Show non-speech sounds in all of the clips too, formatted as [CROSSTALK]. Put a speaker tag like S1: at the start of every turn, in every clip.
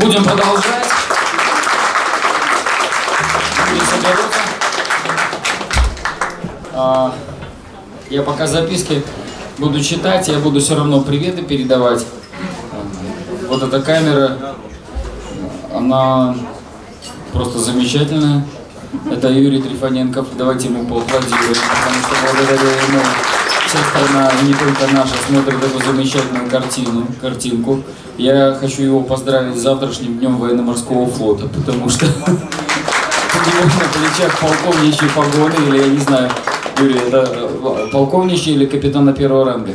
S1: Будем продолжать. А, я пока записки буду читать, я буду все равно приветы передавать. Вот эта камера, она просто замечательная. Это Юрий Трифоненков. Давайте ему поаплодируем, потому что благодаря ему вся страна, не только наша, смотрит эту замечательную картину, картинку. Я хочу его поздравить с завтрашним днем военно-морского флота, потому что [LAUGHS] у него на плечах полковничьи погоны, или я не знаю, Юрий, это э, полковничьи или капитана первого ранга?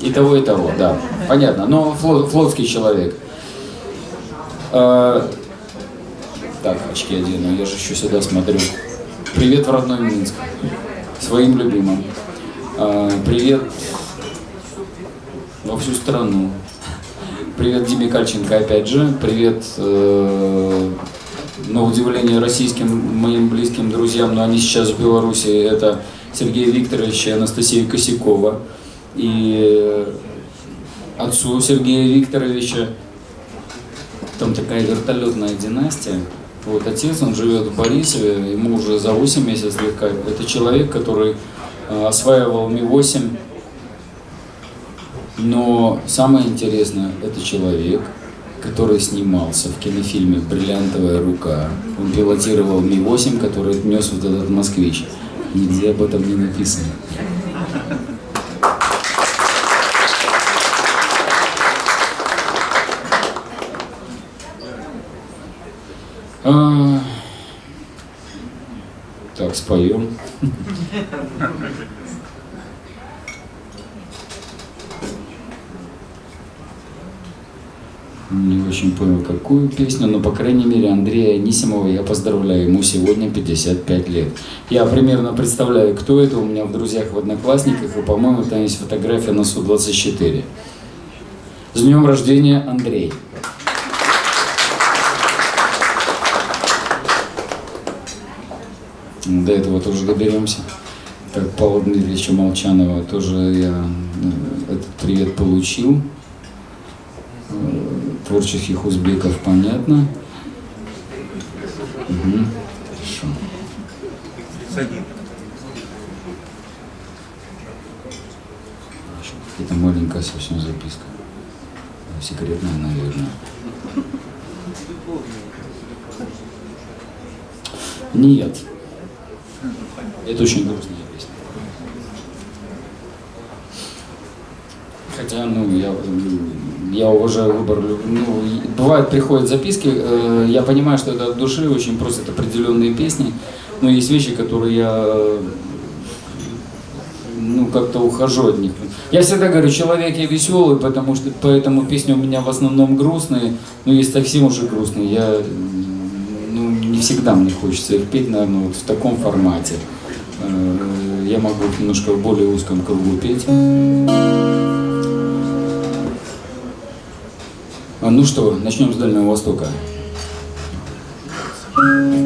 S1: И того, и того, да. Понятно, но флот, флотский человек. Э, так, очки одену, я же еще сюда смотрю. Привет в родной Минск. Своим любимым. Э, привет во всю страну. Привет Диме Кальченко опять же. Привет, э, на удивление, российским моим близким друзьям, но они сейчас в Беларуси. Это Сергей Викторович и Анастасия Косякова. И отцу Сергея Викторовича там такая вертолетная династия. Вот отец, он живет в Борисове, ему уже за 8 месяцев слегка. Это человек, который э, осваивал Ми-8. Но самое интересное, это человек, который снимался в кинофильме «Бриллиантовая рука». Он пилотировал Ми-8, который нес вот этот москвич. Нигде об этом не написано. А, так, споем. Не очень понял, какую песню, но, по крайней мере, Андрея Анисимова я поздравляю, ему сегодня 55 лет. Я примерно представляю, кто это у меня в друзьях, в Одноклассниках, и, по-моему, там есть фотография на Су-24. С днем рождения, Андрей! До этого тоже доберемся. Как Павла Дмитриевича Молчанова тоже я э, этот привет получил. Э, Творческих узбеков понятно. Угу. Хорошо. Какая-то маленькая совсем записка. Секретная, наверное. Нет. Это очень грустная песня. Хотя, ну, я, я уважаю выбор. Ну, бывает, приходят записки, э, я понимаю, что это от души, очень просят определенные песни, но есть вещи, которые я ну, как-то ухожу от них. Я всегда говорю, человек я веселый, потому что поэтому песни у меня в основном грустные, но есть совсем уже грустные. Я, всегда мне хочется их петь, наверное, вот в таком формате. Э, я могу немножко в более узком кругу петь. А, ну что, начнем с Дальнего Востока. самолетом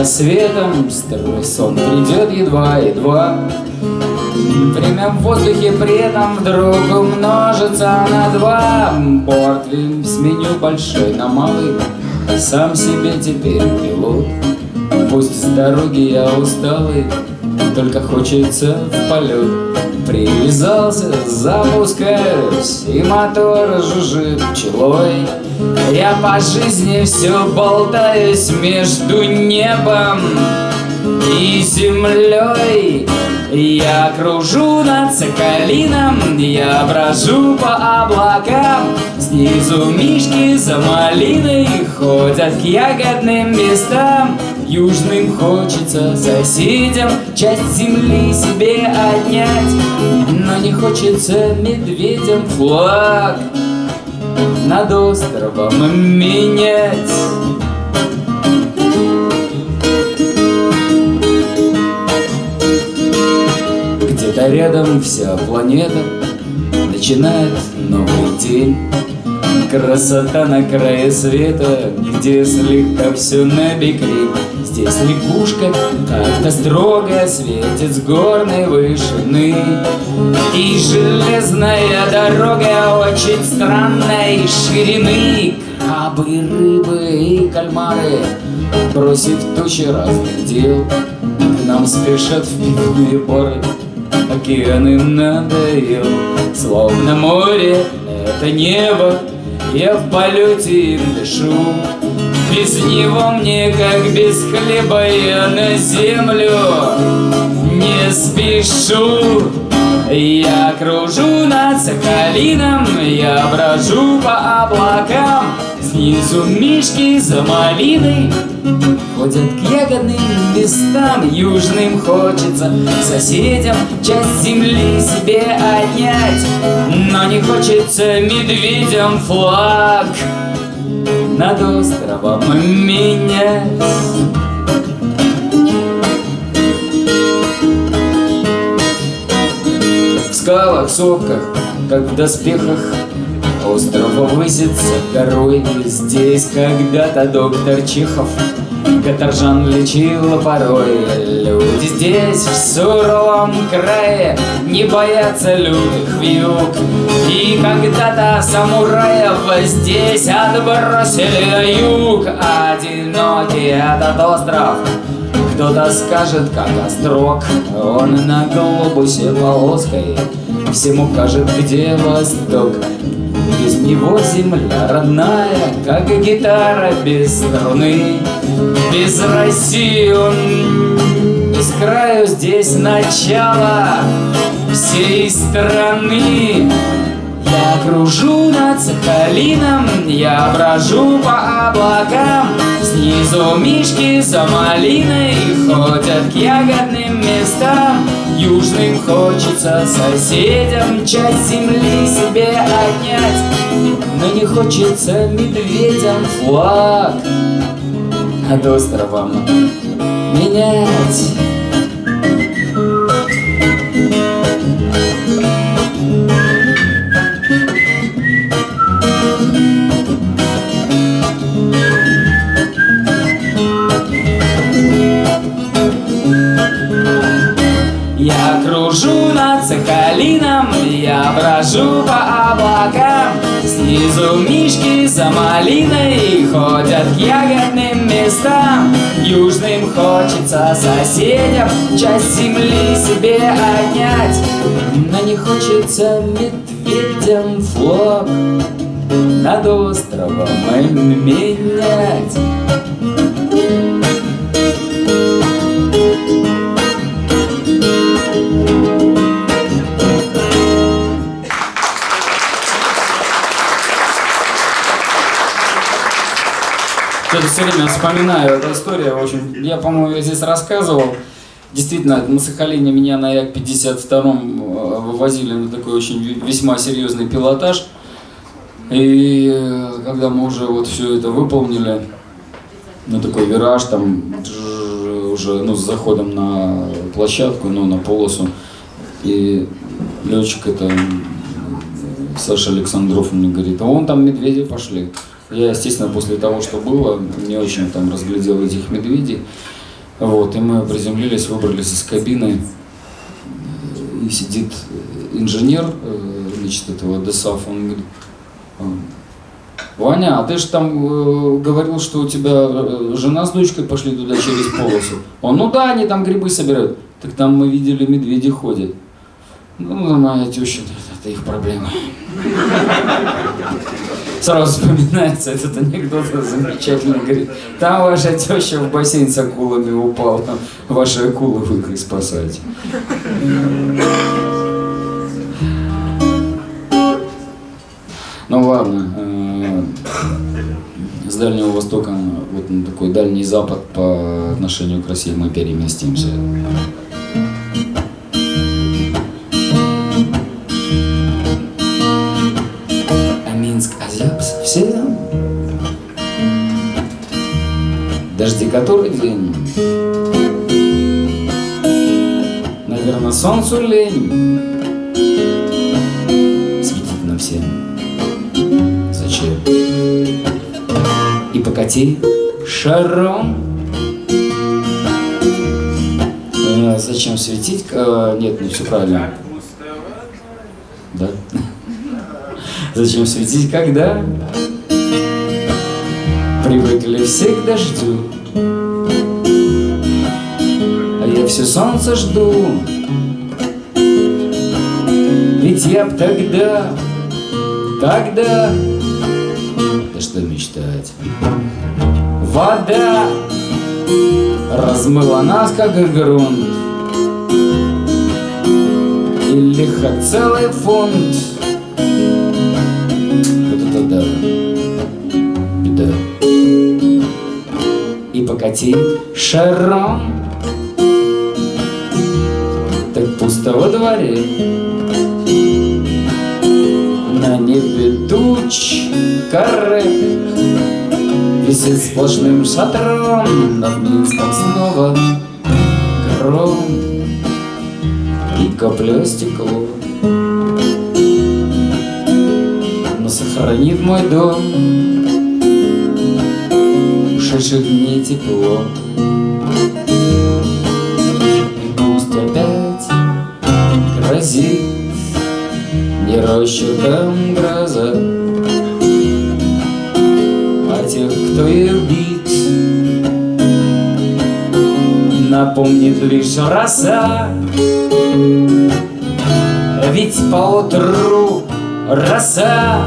S1: рассветом Строй сон придет едва-едва Время в воздухе при этом вдруг умножится на два. Портвин сменю большой на малый. Сам себе теперь пилот Пусть с дороги я усталый Только хочется в полет Привязался, запускаюсь, и мотор жужжит пчелой. Я по жизни все болтаюсь между небом и землей. Я кружу над Соколином, я брожу по облакам Снизу мишки за малиной ходят к ягодным местам Южным хочется соседям часть земли себе отнять Но не хочется медведям флаг над островом менять. Где-то рядом вся планета начинает новый день. Красота на крае света, где слегка все на бекрень. Здесь лягушка как-то строго светит с горной вышины. И железная дорога очень странной ширины. Крабы, рыбы и кальмары, бросив тучи разных дел, К нам спешат в пивные поры, океаны надоел. Словно море — это небо, я в полете им дышу. Без него мне, как без хлеба, я на землю не спешу. Я кружу над Сахалином, я брожу по облакам Снизу мишки за малиной Ходят к ягодным местам. Южным хочется соседям Часть земли себе отнять Но не хочется медведям флаг Над островом менять. В скалах, сопках, как в доспехах Остров высится горой Здесь. Когда-то доктор Чехов Каторжан лечил порой. Люди здесь, в суровом крае Не боятся лютых вьюг. И когда-то самураев Здесь отбросили юг. Одинокий этот остров. Кто-то скажет, как острог. Он на глобусе полоской Всему кажет, где восток Без него земля родная Как гитара без струны. Без России он с краю Здесь начало всей страны. Я кружу над Сахалином, я брожу по облакам. Снизу мишки за малиной ходят к ягодным местам Южным хочется соседям часть земли себе отнять. Но не хочется медведям флаг над островом менять за малиной ходят к ягодным местам. Южным хочется соседям часть земли себе отнять. Но не хочется медведям флаг. Над островом менять вспоминаю эту историю. Общем, я, по-моему, я здесь рассказывал. Действительно, на Сахалине меня на Як-52 вывозили на такой очень весьма серьезный пилотаж. И э, когда мы уже вот все это выполнили, на такой вираж, там уже ну, с заходом на площадку, ну, на полосу, и летчик это Саша Александров мне говорит, а вон там медведи пошли. Я, естественно, после того, что было, не очень там разглядел этих медведей. Вот, и мы приземлились, выбрались из кабины, и сидит инженер, значит, этого ДСАФ, он говорит, Ваня, а ты же там э, говорил, что у тебя жена с дочкой пошли туда через полосу. Он, ну да, они там грибы собирают. Так там мы видели, медведи ходят. Ну, моя теща, это их проблема. Сразу вспоминается этот анекдот замечательный. Говорит, там ваша теща в бассейн с акулами упала, ваши акулы вы их спасаете. Ну ладно, с Дальнего Востока вот на такой Дальний Запад по отношению к России мы переместимся. Который день. Наверное, солнцу лень Светить нам всем Зачем? И покати шаром а, Зачем светить? А, нет, не все правильно Да? Зачем светить, когда Привыкли все к дождю все солнце жду. Ведь я б тогда, тогда Да что мечтать? Вода размыла нас, как грунт. И лихо целый фунт. Вот это да, беда. И покати шаром дворе На небе туч каре Висит сплошным шатром Над Минском снова гром И капля стекло. Но сохранит мой дом Ушедших дней тепло грозит Не расчетом гроза А тех, кто их бит. Напомнит лишь роса. Ведь поутру роса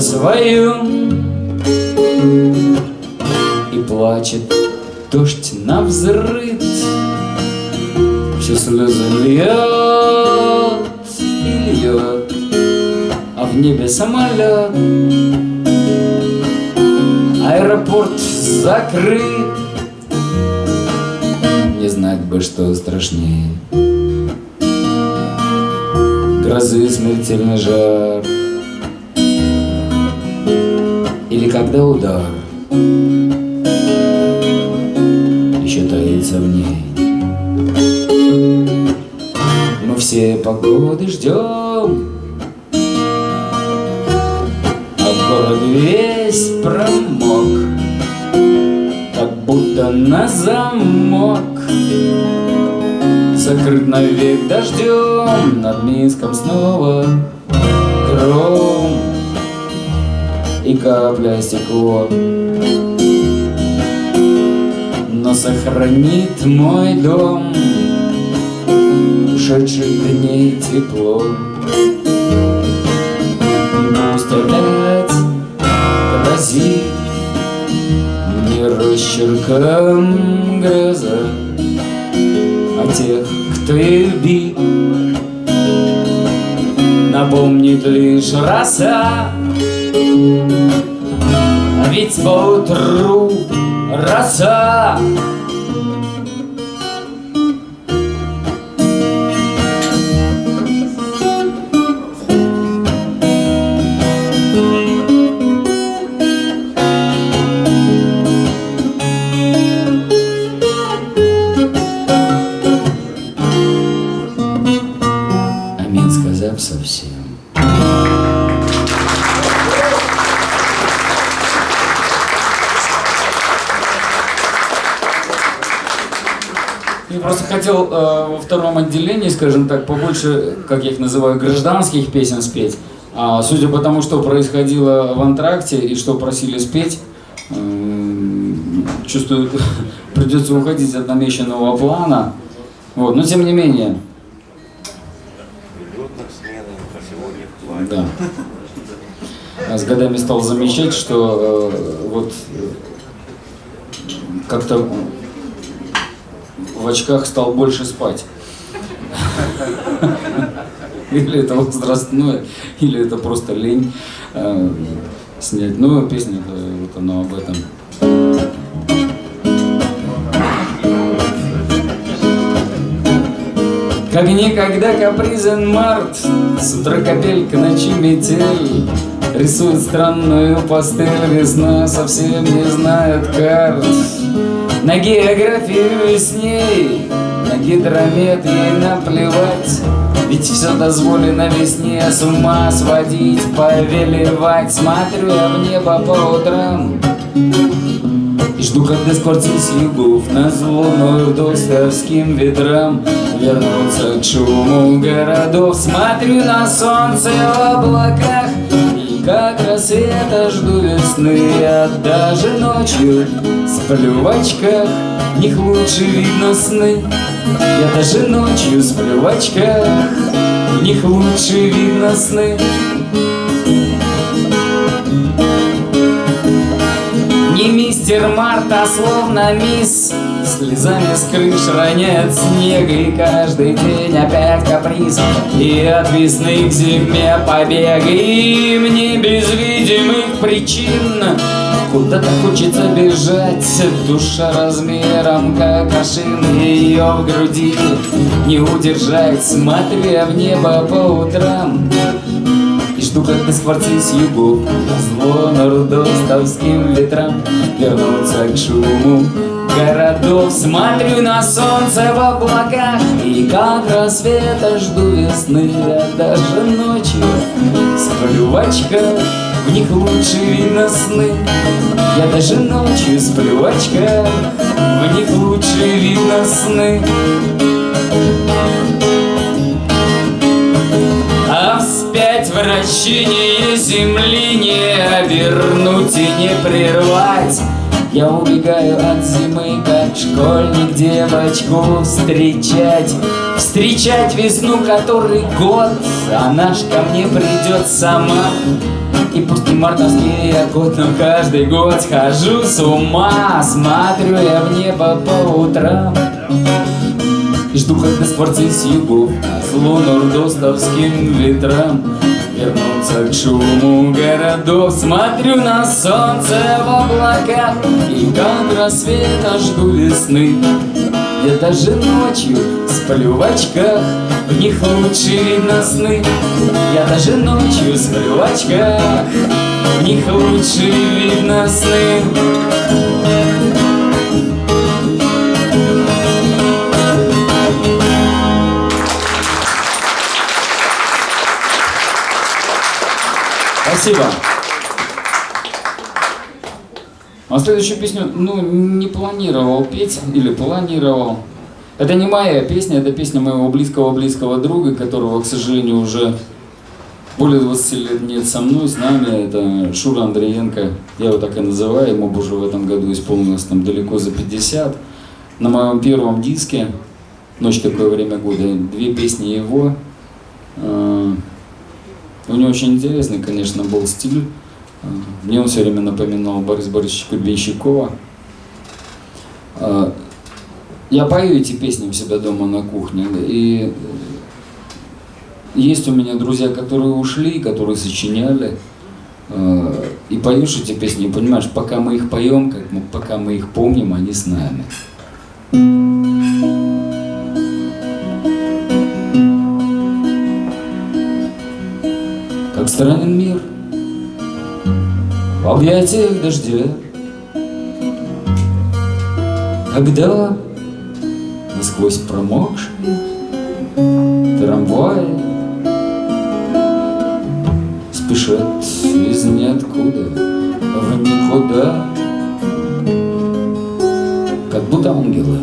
S1: своем И плачет дождь на взрыв. Все слезы льет и льет А в небе самолет Аэропорт закрыт. Не знать бы, что страшнее. Грозы смертельный жар когда удар? Еще таится в ней. Мы все погоды ждем. А город весь промок Как будто на замок. Закрыт навек дождем Над Минском снова гром И капля стекло. Но сохранит мой дом Ушедших дней тепло. Пусть опять грозит Не росчерком гроза. Тех, кто их бит. Напомнит лишь роса, а ведь поутру роса хотел э, во втором отделении, скажем так, побольше, как я их называю, гражданских песен спеть. А, судя по тому, что происходило в антракте и что просили спеть, э, чувствую, [LAUGHS] придется уходить от намеченного плана. Вот, но тем не менее. Да. с годами стал замечать, что э, вот как-то в очках стал больше спать. Или это возрастное, или это просто лень э, снять. Ну, песня вот она об этом. Как никогда капризен март, С утра капелька, ночи метель, Рисует странную пастель, весна совсем не знает карт. На географию с ней, на гидромет ей наплевать, Ведь все дозволено весне с ума сводить, повелевать. Смотрю я в небо по утрам, и жду, когда скворцись югов на зло достовским ветрам Вернуться к шуму городов. Смотрю на солнце в облаках. И как рассвета жду весны Я даже ночью сплю в очках В них лучше видно сны. Я даже ночью сплю в очках В них лучше видно сны. Не мистер Марта, словно мисс Слезами с крыш роняет снег И каждый день опять каприз. И от весны к зиме побег И мне без видимых причин. Куда-то хочется бежать Душа размером как ашин Ее в груди не удержать. Смотрю я в небо по утрам и жду, как ты скворцы с югов Зло нордостовским ветрам Вернуться к шуму городов Смотрю на солнце в облаках И как рассвета жду весны. Я даже ночью сплю в очках В них лучше видно сны Я даже ночью сплю в очках В них лучше видно сны вращение земли не обернуть и не прервать Я убегаю от зимы, как школьник девочку встречать. Встречать весну, который год, она ж ко мне придет сама. И пусть не мартовский я год, но каждый год схожу с ума Смотрю я в небо по утрам. Жду, когда скворцы с югов Зло нордостовским ветрам Вернуться к шуму городов. Смотрю на солнце в облаках И как рассвета жду весны. Я даже ночью сплю в очках В них лучше видно сны. Я даже ночью сплю в очках В них лучше видно сны А следующую песню, ну, не планировал петь, или планировал. Это не моя песня, это песня моего близкого-близкого друга, которого, к сожалению, уже более 20 лет нет со мной, с нами. Это Шура Андреенко, я его так и называю, ему уже в этом году исполнилось там далеко за 50. На моем первом диске «Ночь такое время года» две песни его. А, у него очень интересный, конечно, был стиль. Мне он все время напоминал Бориса Борисовича Кубенщикова. А, я пою эти песни у себя дома на кухне, и есть у меня друзья, которые ушли, которые сочиняли, а, и поешь эти песни, и понимаешь, пока мы их поем, как мы, пока мы их помним, они с нами. странен мир В объятиях дождя Когда насквозь промокшие Трамваи Спешат из ниоткуда в никуда. Как будто ангелы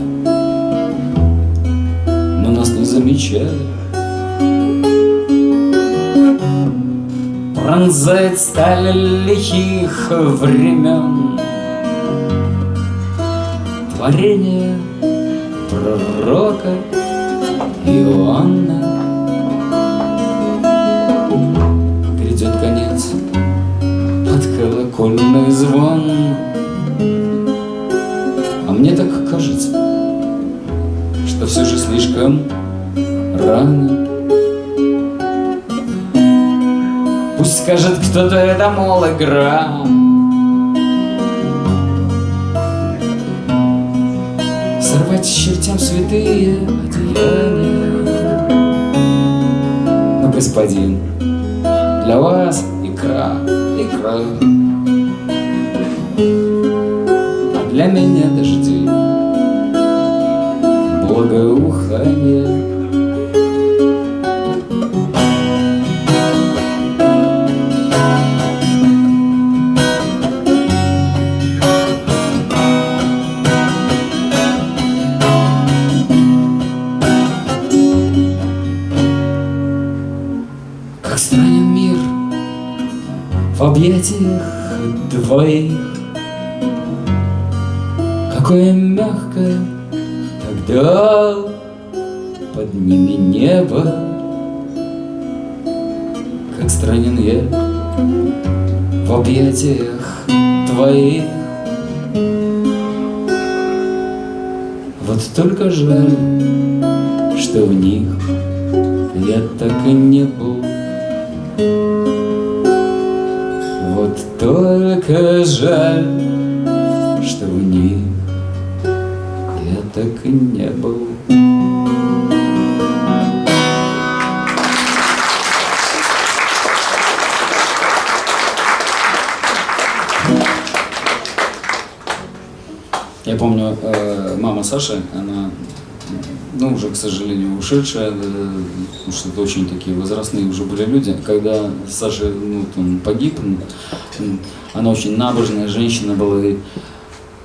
S1: Но нас не замечают Пронзает сталь лихих времен. Творение пророка Иоанна. Придет конец под колокольный звон. А мне так кажется, что все же слишком рано. Скажет кто-то это, мол, игра. Сорвать чертям святые одеяния. Но, господин, для вас икра, икра. А для меня дожди, благоухание. Двоих Какое мягкое тогда под ними небо. Как странен я в объятиях твоих. Вот только жаль, что в них я так и не был жаль, что в них я так и не был. Я помню, э, мама Саши, она, ну, уже, к сожалению, ушедшая, э, потому что это очень такие возрастные уже были люди. Когда Саша, ну, он погиб, она очень набожная женщина была. И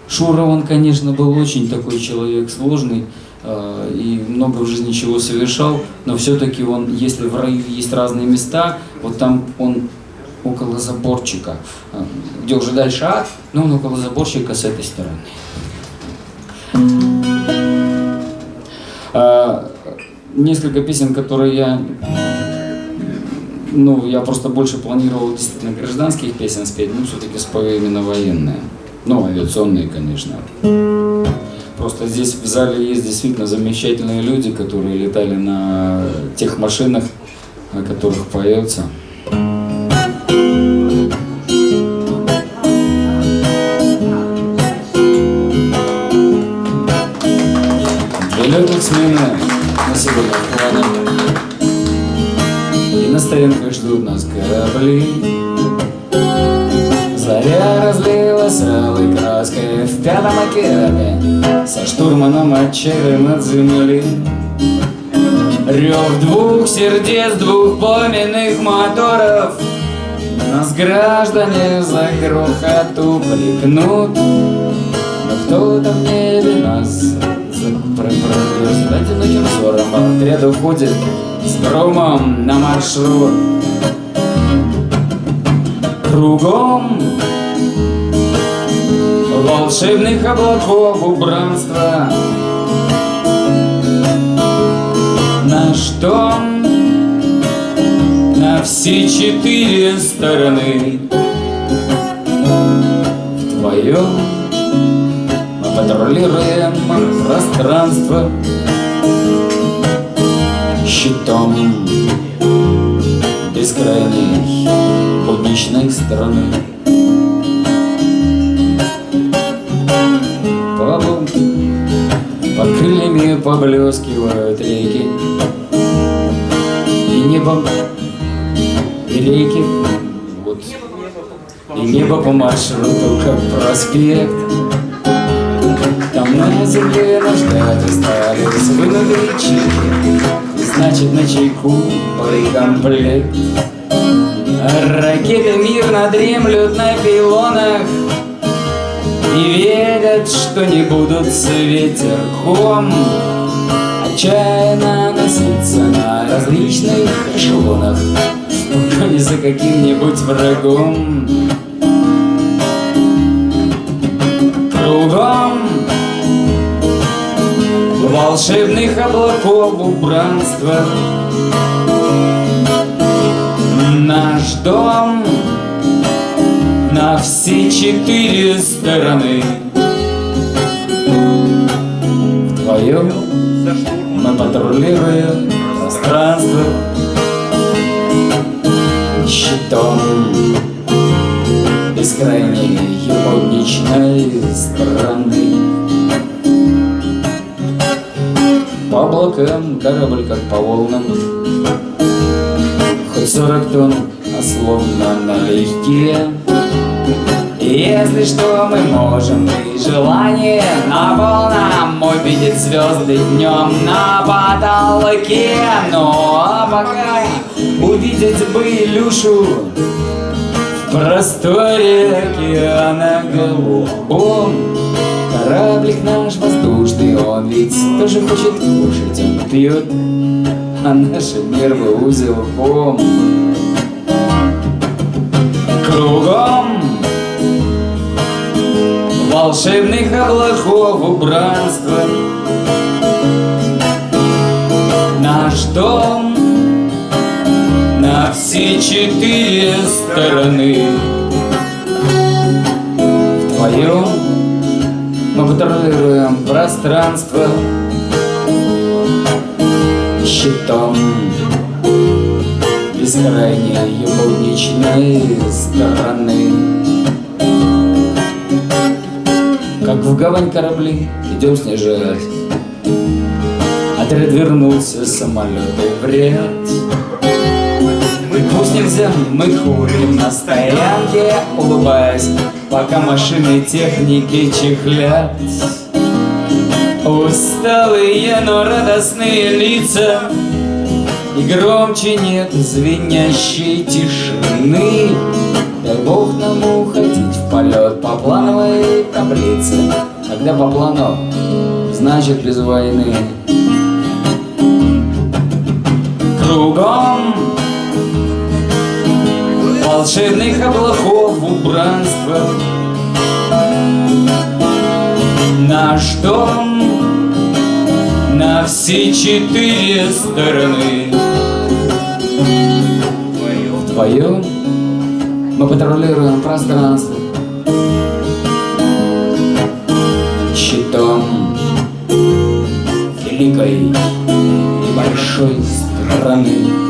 S1: Шура, он, конечно, был очень такой человек сложный, э, и много в жизни чего совершал, но все-таки он, если в раю есть разные места, вот там он около заборчика, э, где уже дальше ад, но он около заборчика с этой стороны. Несколько песен, которые я, ну, я просто больше планировал действительно гражданских песен спеть, ну, все-таки спою именно военные, ну, авиационные, конечно. Просто здесь в зале есть действительно замечательные люди, которые летали на тех машинах, о которых поется. Хватит. И на стоянках ждут нас корабли. Заря разлилась алой краской в пятом океане Со штурманом отчаянным от земли. Рев двух сердец, двух пламенных моторов Нас граждане за грохоту пригнут Но кто-то в небе нас Проверзательным взором отряд уходит с громом на маршрут. Кругом волшебных облаков убранства. Наш дом на все четыре стороны. Вдвоем патрулируем пространство Щитом бескрайней будничной страны По под крыльями поблескивают реки И небо, и реки. Вот, И небо по маршруту, как проспект на земле нас ждать остались вынутые чеки И значит на чайку боекомплект Ракеты мирно дремлют на пилонах И верят, что не будут с ветерком. Отчаянно носиться на различных эшелонах В погоне за каким-нибудь врагом. Кругом волшебных облаков убранства. Наш дом на все четыре стороны. Вдвоем Мы патрулируем пространство Щитом бескрайней ебаничной страны облакам корабль как по волнам Хоть сорок тонн, а словно налегке если что, мы можем и желание на полном увидеть звезды днем на потолке. Ну а пока увидеть бы Илюшу в просторе океана голубом. Кораблик наш он ведь тоже хочет кушать, он пьет, а наши нервы узелком. Кругом волшебных облаков убранства. Наш дом на все четыре стороны. Вдвоем мы патрулируем пространство щитом. Бескрайней ебуничной стороны. Как в гавань корабли идем снижать. Отряд вернулся, самолеты в ряд. Пусть нельзя, мы курим на стоянке, улыбаясь, пока машины техники чехлят. Усталые, но радостные лица, и громче нет звенящей тишины. Дай Бог нам уходить в полет по плановой таблице Когда по плану, значит без войны Кругом волшебных облаков убранства Наш дом на все четыре стороны. Вдвоем мы патрулируем пространство. Щитом великой и большой страны.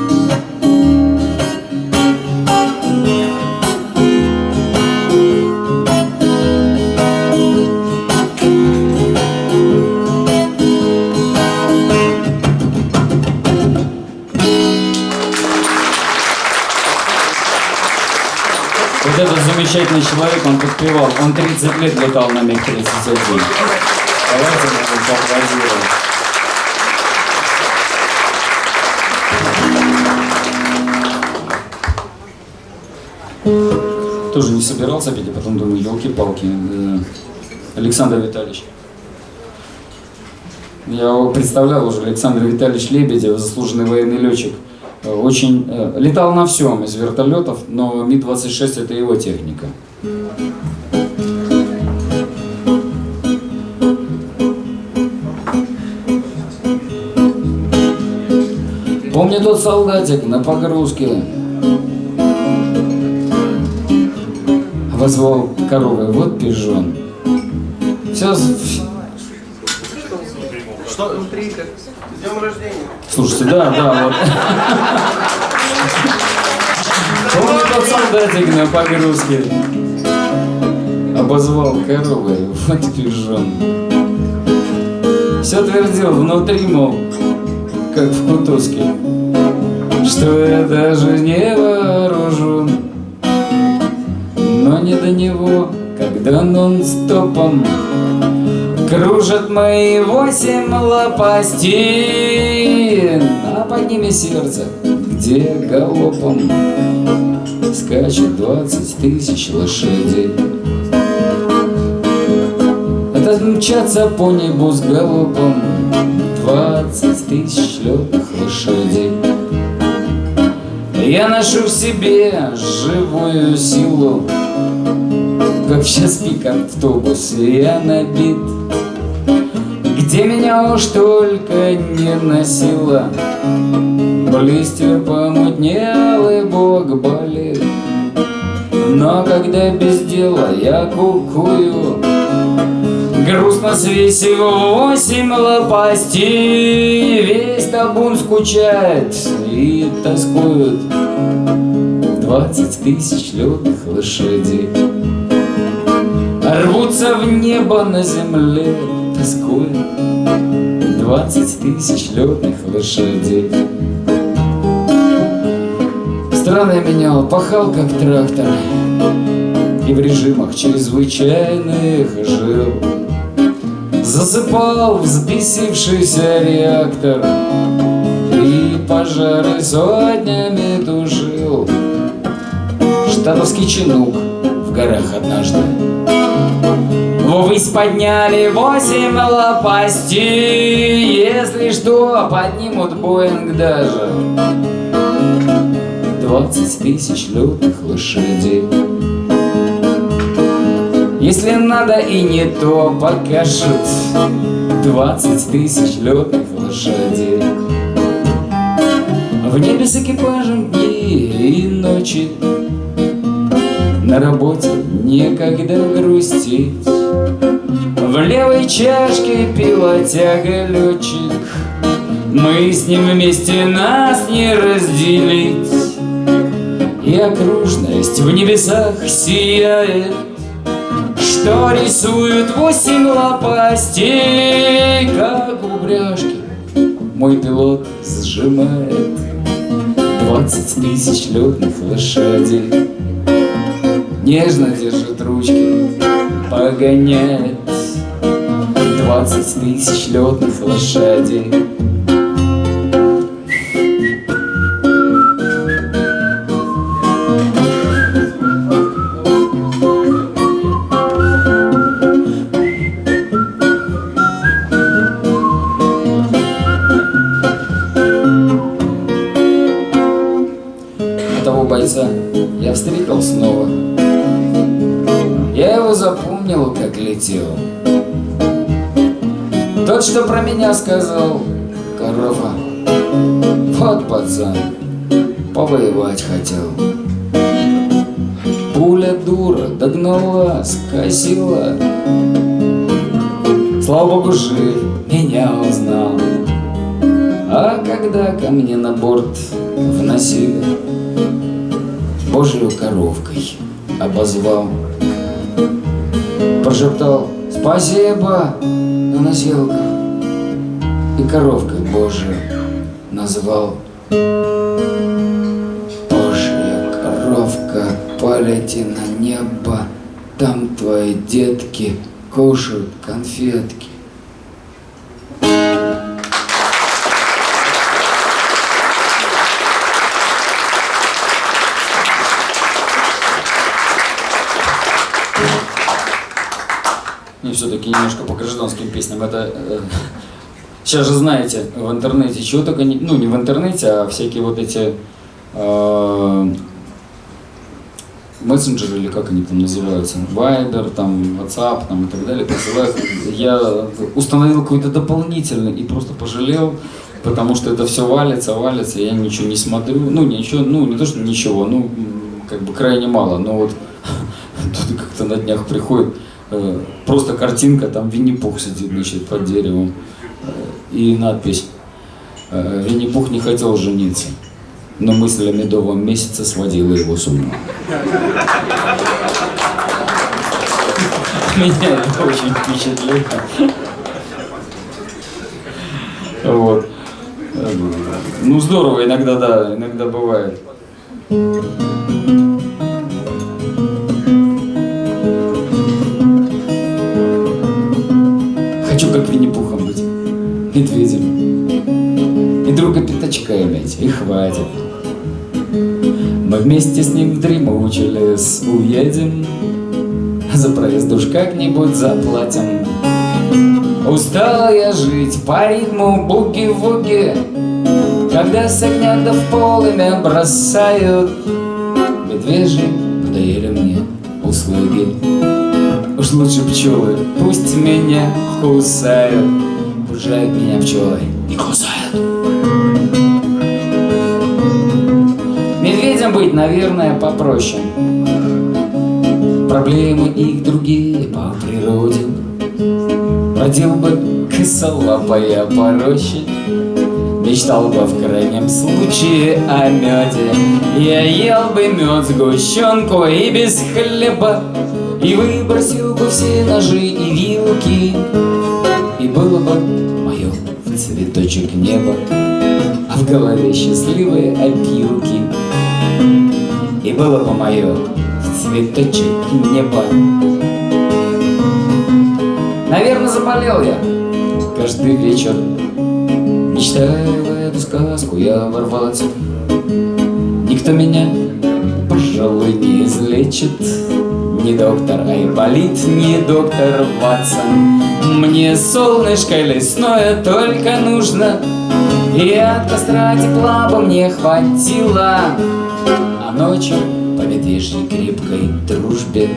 S1: Замечательный человек, он подпевал. Он 30 лет летал на МиГ-31. Давайте мы поаплодируем. Тоже не собирался петь, а потом думаю, елки-палки. Э, Александр Витальевич. Я представлял уже, Александр Витальевич Лебедев, заслуженный военный летчик. Э, очень э, летал на всем из вертолетов, но Ми-26 это его техника. Помню тот солдатик на погрузке Возвал коровы, вот пижон Все,
S2: что внутри? Как? Днем рождения.
S1: Слушайте, да, да, вот. Помню тот солдатик на погрузке. Обозвал коровой, вот пижон. Все твердил внутри, мол, как в Кутузке, что я даже не вооружен. Но не до него, когда нон-стопом Кружат мои восемь лопастин, А под ними сердце, где галопом Скачет двадцать тысяч лошадей. Это мчатся по небу с галопом Двадцать тысяч летных лошадей. Я ношу в себе живую силу, Как в час пик автобус я набит где меня уж только не носила, Листья помутнел и бог болит. Но когда без дела я кукую Грустно свесив восемь лопастей Весь табун скучает и тоскует. Двадцать тысяч лютых лошадей Рвутся в небо на земле, тоскуют. 20 тысяч летных лошадей. Страны менял, пахал как трактор И в режимах чрезвычайных жил Засыпал взбесившийся реактор И пожары сотнями тушил Штатовский чинук в горах однажды Ввысь подняли восемь лопастей. Если что, поднимут Боинг даже. Двадцать тысяч лютых лошадей. Если надо и не то покажут. Двадцать тысяч летных лошадей. В небе с экипажем дни и ночи. На работе некогда грустить В левой чашке пила тяга летчик Мы с ним вместе нас не разделить. И окружность в небесах сияет Что рисует восемь лопастей Как упряжки мой пилот сжимает Двадцать тысяч летных лошадей. Нежно держит ручки, погоняет Двадцать тысяч летных лошадей сказал Корова Вот пацан Повоевать хотел Пуля дура догнала, скосила. Слава богу, жив, меня узнал. А когда ко мне на борт вносили Божью коровкой обозвал. Прошептал «Спасибо на носилках» И коровкой Божию назвал Божья коровка, полети на небо Там твои детки кушают конфетки И все-таки немножко по гражданским песням. Это э, сейчас же знаете в интернете чего только не, ну не в интернете, а всякие вот эти э, мессенджеры или как они там называются, Viber, там WhatsApp, там и так далее присылают. Я установил какой-то дополнительный и просто пожалел, потому что это все валится, валится, я ничего не смотрю, ну ничего, ну не то что ничего, ну как бы крайне мало, но вот [LAUGHS] тут как-то на днях приходит э, просто картинка, там Винни-Пух сидит, значит, под деревом, и надпись э, «Винни-Пух не хотел жениться, но мысль о медовом месяце сводила его с ума». [LAUGHS] Меня это очень впечатлило. Вот. Э, Ну, здорово, иногда, да, иногда бывает. Медведем. И друга пятачка иметь, и хватит. Мы вместе с ним в дремучий лес уедем, За проезд уж как-нибудь заплатим. Устала я жить по ритму буги-вуги, Когда с огня да в полымя бросают Медвежьи надоели мне услуги. Уж лучше пчелы, пусть меня кусают, Пужают меня пчелы и кусают. Медведям быть, наверное, попроще. Проблемы их другие по природе. Бродил бы косолапая по роще Мечтал бы в крайнем случае о меде Я ел бы мед, сгущенку и без хлеба И выбросил бы все ножи и вилки И было бы цветочек неба А в голове счастливые опилки И было бы мое в цветочек неба Наверное, заболел я. Каждый вечер Мечтая в эту сказку я ворваться. Никто меня, пожалуй, не излечит Не доктор Айболит, не доктор Ватсон. Мне солнышко лесное только нужно И от костра тепла бы мне хватило. А ночью по медвежьей крепкой дружбе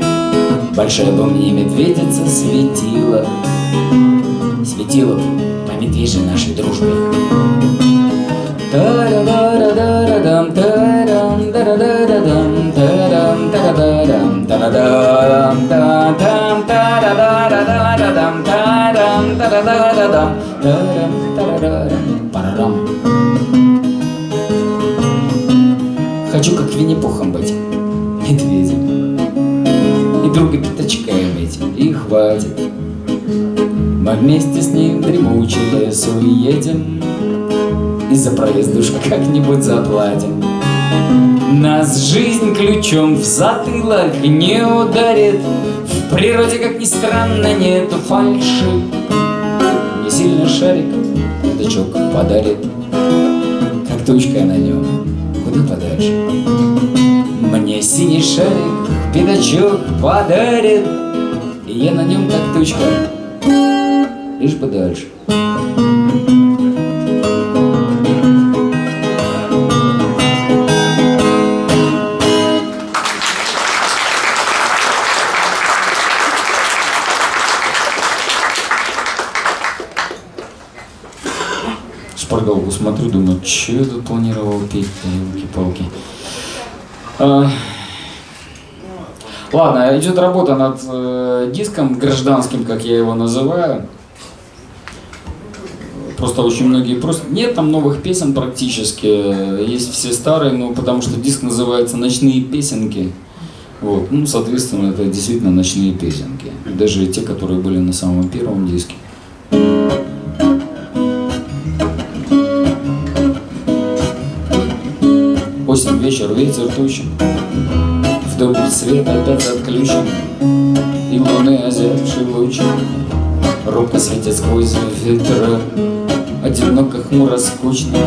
S1: Большая бы мне медведица светила. Светила бы медвежьей нашей дружбе. Хочу как Винни-Пухом быть, медведем, И друга пятачка иметь, и хватит. Мы вместе с ним дремучий лес уедем И за проезд уж как-нибудь заплатим. Нас жизнь ключом в затылок не ударит. В природе, как ни странно, нету фальши шарик пятачок подарит. Как тучка на нем, куда подальше? Мне синий шарик пятачок подарит. И я на нем, как тучка, лишь бы смотрю, думаю, что я тут планировал петь, елки-палки. А... Ладно, идет работа над э, диском гражданским, как я его называю. Просто очень многие просто... Нет там новых песен практически, есть все старые, но потому что диск называется «Ночные песенки». Вот. Ну, соответственно, это действительно ночные песенки. Даже те, которые были на самом первом диске. Вечер, ветер тучи, В доме свет опять отключен, И луны озябшие лучи. Робко светят сквозь ветра Одиноко, хмуро, скучно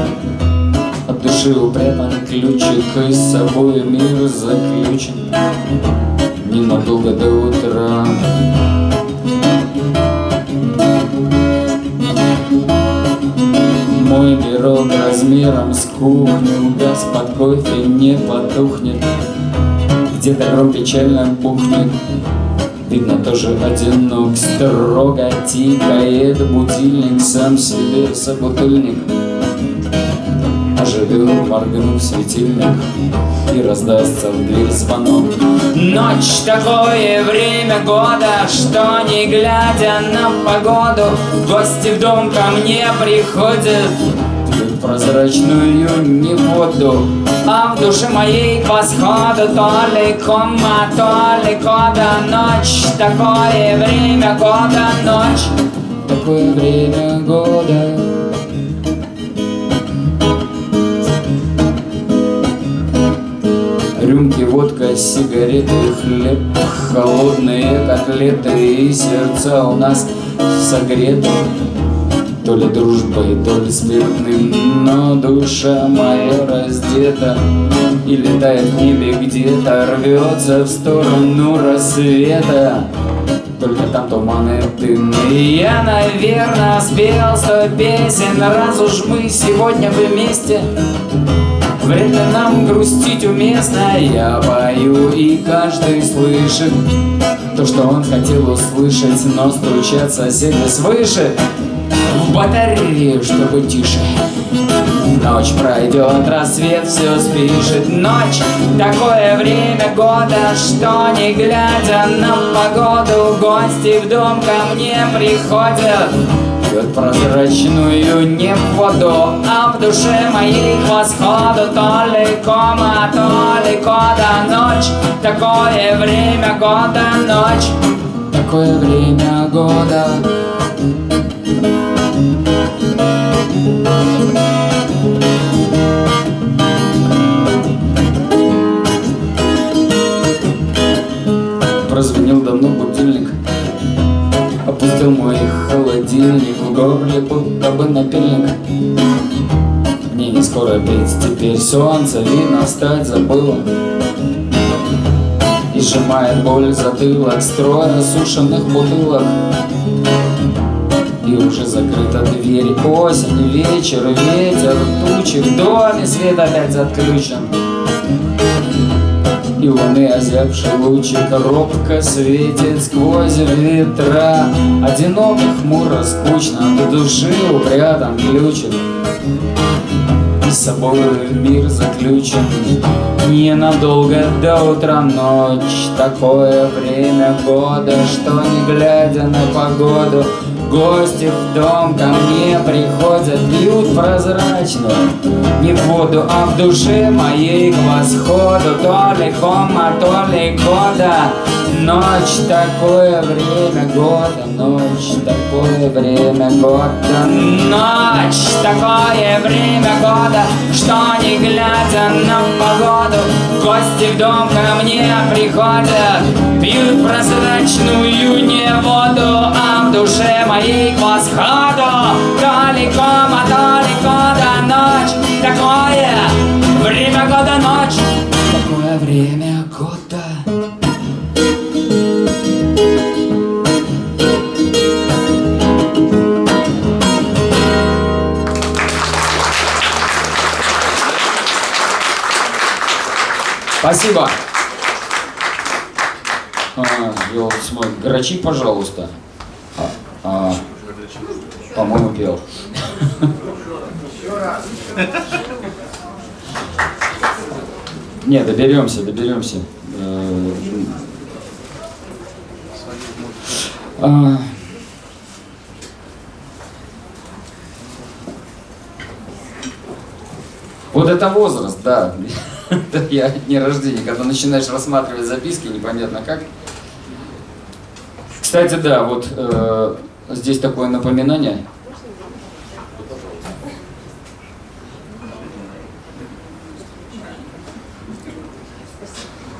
S1: От души упрятан ключик И с собой мир заключен. Ненадолго до утра Мой пирог размером с кухню. Газ под кофе не потухнет. Где-то гром печально бухнет Видно, тоже одинок, строго тикает. Будильник Сам себе собутыльник Оживет, моргнув светильник И раздастся в дверь звонок. Ночь такое время года Что не глядя на погоду Гости в дом ко мне приходят. Прозрачную не воду А в душе моей восходу То ли кома, то ли кода Ночь, такое время года Ночь, такое время года Рюмки, водка, сигареты, хлеб Холодные котлеты и сердца у нас согреты. То ли дружбой, то ли спиртным Но душа моя раздета. И летает в небе где-то Рвется в сторону рассвета. Только там туманы дым И я, наверное, спел сто песен Раз уж мы сегодня вместе Ли нам грустить уместно Я пою, и каждый слышит То, что он хотел услышать Но стучат соседи свыше в батарею, чтобы тише. Ночь пройдет, рассвет все спишет Ночь, такое время года Что не глядя на погоду Гости в дом ко мне приходят Пьют прозрачную не воду А в душе моей к восходу То ли кома, то ли Ночь, такое время года Ночь, такое время года. Прозвенел давно будильник. Опустил мой холодильник В горле будто бы напильник. Мне не скоро петь теперь солнце Видно стать забыла. И сжимает боль затылок Строя сушеных бутылок. И уже закрыта дверь Осень, вечер, ветер, тучи В доме свет опять отключен И луны озябший лучик Робко светит сквозь ветра. Одиноко, хмуро, скучно В души упрятан ключик с собой мир заключен. Ненадолго до утра ночь Такое время года Что не глядя на погоду Гости в дом ко мне приходят, пьют прозрачную Не воду, а в душе моей к восходу То ли хома, то ли года. Ночь, такое время года Ночь, такое время года. Ночь, такое время года Что не глядя на погоду Гости в дом ко мне приходят Пьют прозрачную не воду А в душе моей к восходу. Далеко, а далеко до ночь Такое время года ночь. Такое время года Спасибо. А, мой, грачи, пожалуйста. А, а, по-моему, пел. Не, доберемся, доберемся. Э, а, Вот это возраст, да. Я не рождение, когда начинаешь рассматривать записки, непонятно как. Кстати, да, вот э, здесь такое напоминание.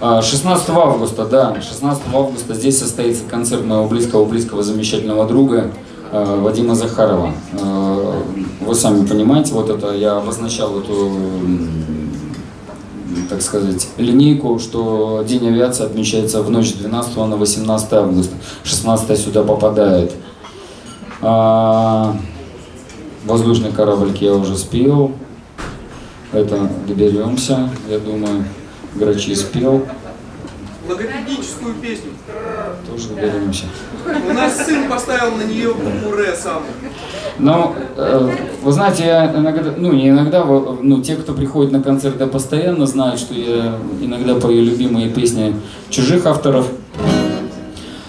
S1: А, 16 августа, да, 16 августа здесь состоится концерт моего близкого-близкого замечательного друга э, Вадима Захарова. Э, вы сами понимаете, вот это я обозначал эту так сказать, линейку, что День авиации отмечается в ночь с 12 на 18 августа. 16 сюда попадает. А, воздушный кораблик я уже спел. Это доберемся, я думаю. Грачи спел.
S2: Логопедическую песню.
S1: Тоже доберемся.
S2: У нас сын поставил на нее букву сам.
S1: Но, э, вы знаете, я иногда, ну не иногда, ну те, кто приходит на концерты постоянно, знают, что я иногда пою любимые песни чужих авторов.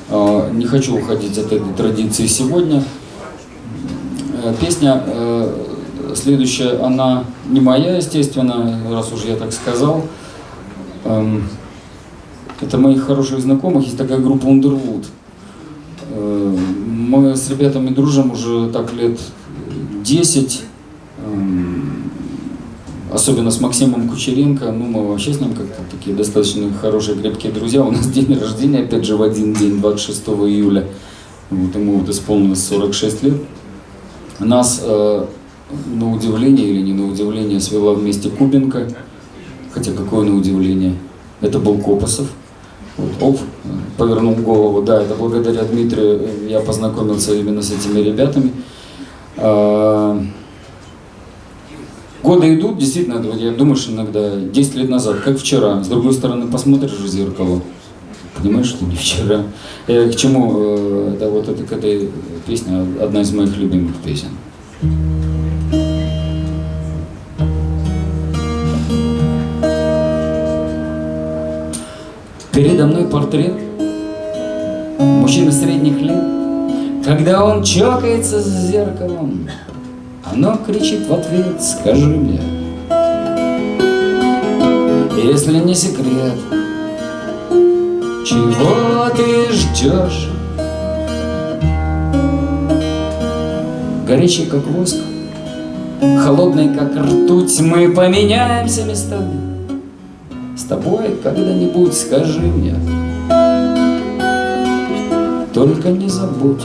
S1: Э, не хочу уходить от этой традиции сегодня. Э, песня э, следующая, она не моя, естественно, раз уж я так сказал. Э, это моих хороших знакомых, есть такая группа Underwood. Э, мы с ребятами дружим уже так лет 10, эм, особенно с Максимом Кучеренко, ну мы вообще с ним как-то такие достаточно хорошие, крепкие друзья. У нас [LAUGHS] день рождения, опять же, в один день, 26 июля. Вот ему вот исполнилось 46 лет. Нас, э, на удивление или не на удивление, свела вместе Кубинка. Хотя какое на удивление. Это был Копосов. Оп, повернул голову. Да, это благодаря Дмитрию я познакомился именно с этими ребятами. А, годы идут, действительно, я думаю, что иногда 10 лет назад, как вчера. С другой стороны, посмотришь в зеркало, понимаешь, что не вчера. Я к чему, э, да, вот это к этой песне, одна из моих любимых песен. Передо мной портрет Мужчины средних лет Когда он чокается с зеркалом Оно кричит в ответ «Скажи мне» Если не секрет Чего ты ждешь? Горячий, как воск Холодный, как ртуть Мы поменяемся местами тобой когда-нибудь скажи мне. Только не забудь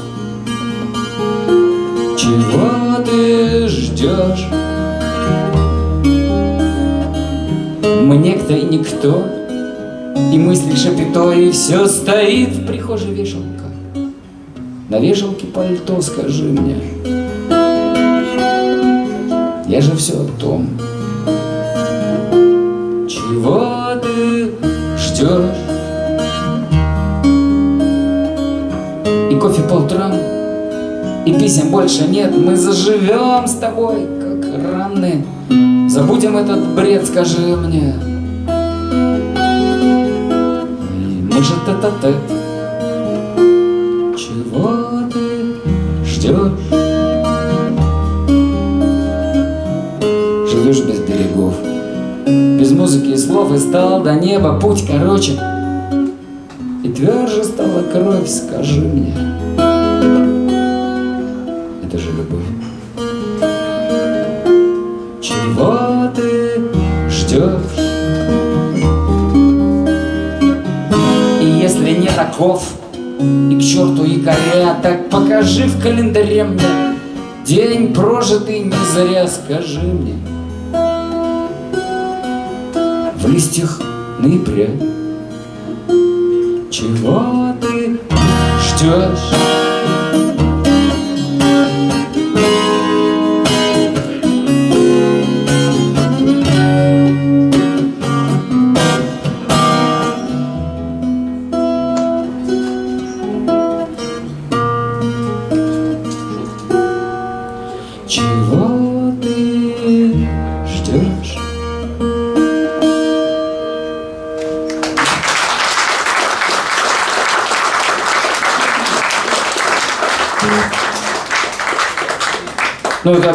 S1: Чего ты ждешь? Мы некто и никто И мысли шапито И все стоит. В прихожей вешалка На вешалке пальто скажи мне. Я же все о том, ждешь. И кофе по утрам, и писем больше нет. Мы заживем с тобой, как раны. Забудем этот бред, скажи мне. И мы же тет-а-тет. Чего ты ждешь? Музыки и слов и стал до неба путь короче. И тверже стала кровь, скажи мне. Это же любовь. Чего ты ждешь? И если не таков И к черту якоря Так покажи в календаре мне. День прожитый не зря, скажи мне листьях ноября. Чего ты ждешь?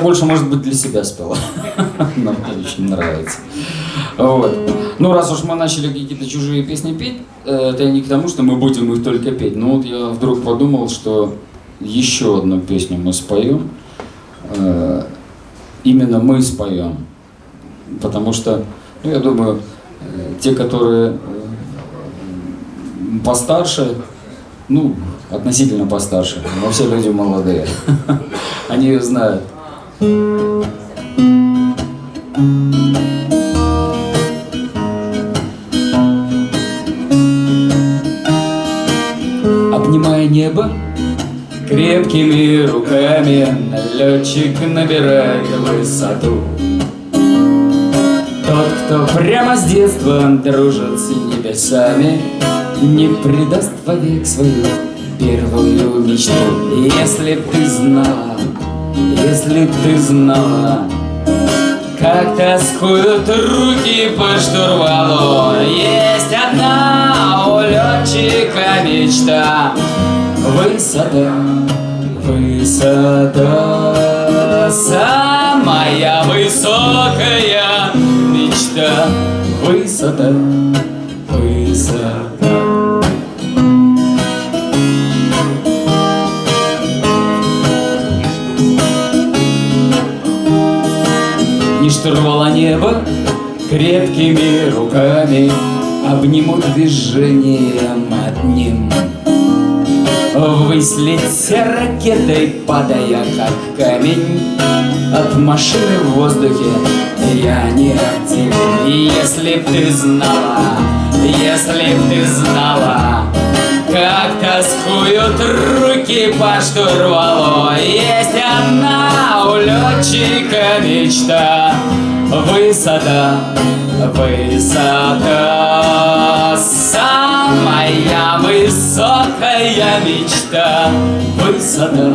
S1: Больше, может быть, для себя спела. [LAUGHS] Нам очень нравится. Вот. Ну, раз уж мы начали какие-то чужие песни петь, э, это не к тому, что мы будем их только петь. Но вот я вдруг подумал, что еще одну песню мы споем. Э, именно мы споем. Потому что, ну, я думаю, э, те, которые постарше, ну, относительно постарше, но все люди молодые, [LAUGHS] они ее знают. Обнимая небо крепкими руками, Летчик набирает высоту. Тот, кто прямо с детства дружит с небесами, Не предаст вовек свою первую мечту. Если б ты знала, если б ты знала, как тоскуют руки по штурвалу Есть одна у летчика мечта. Высота, высота Самая высокая мечта. Высота, высота Не штурвала небо крепкими руками Обнимут движением одним. Ввысь летя ракетой, падая как камень. От машины в воздухе я не один. Если б ты знала, если б ты знала Как тоскуют руки по штурвалу. Есть одна у летчика мечта. Высота, высота Самая высокая мечта. Высота,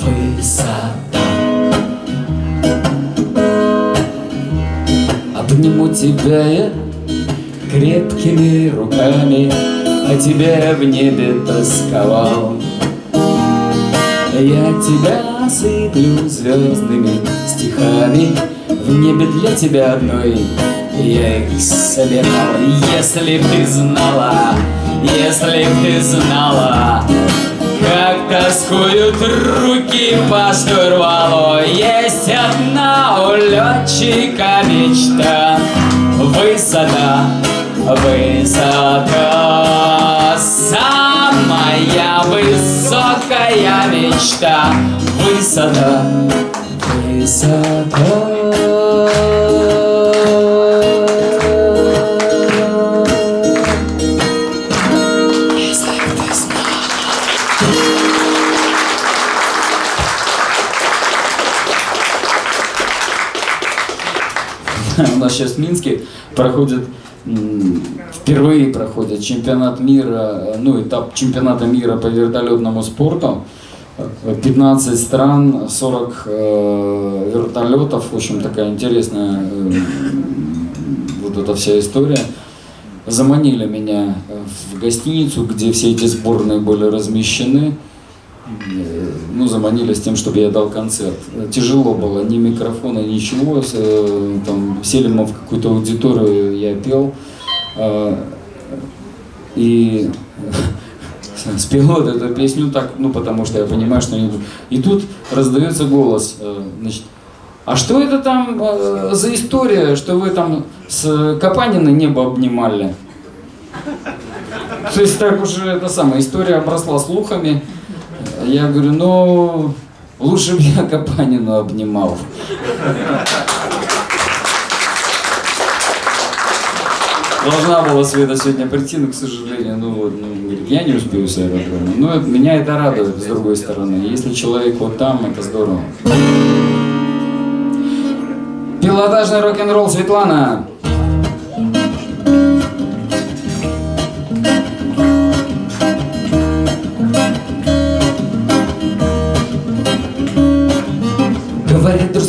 S1: высота Обниму тебя я крепкими руками О тебе в небе тосковал. Я тебя осыплю звездными стихами. В небе для тебя одной я их собирал. Если б ты знала, если б ты знала Как тоскуют руки по штурвалу Есть одна у летчика мечта Высота, высота Самая высокая мечта. Высота, высота. У нас сейчас в Минске проходит, впервые проходит чемпионат мира, ну, этап чемпионата мира по вертолетному спорту. 15 стран, 40 э, вертолетов, в общем, такая интересная э, вот эта вся история. Заманили меня в гостиницу, где все эти сборные были размещены. Ну, заманили с тем, чтобы я дал концерт. Тяжело было, ни микрофона, ничего. Э, Там сели мы в какую-то аудиторию, я пел. э, И [LAUGHS] спел вот эту песню так, ну, потому что я понимаю, что они... И тут раздается голос, э, значит, а что это там э, за история, что вы там с Капаниной небо обнимали? То есть так уже это самая история обросла слухами. Я говорю, ну, лучше бы я Капанину обнимал. Должна была Света сегодня прийти, но, к сожалению, ну вот, ну, я не успею с аэродрома. Но это- меня это радует, с другой стороны. Если человек вот там, это здорово. Пилотажный рок-н-ролл Светлана.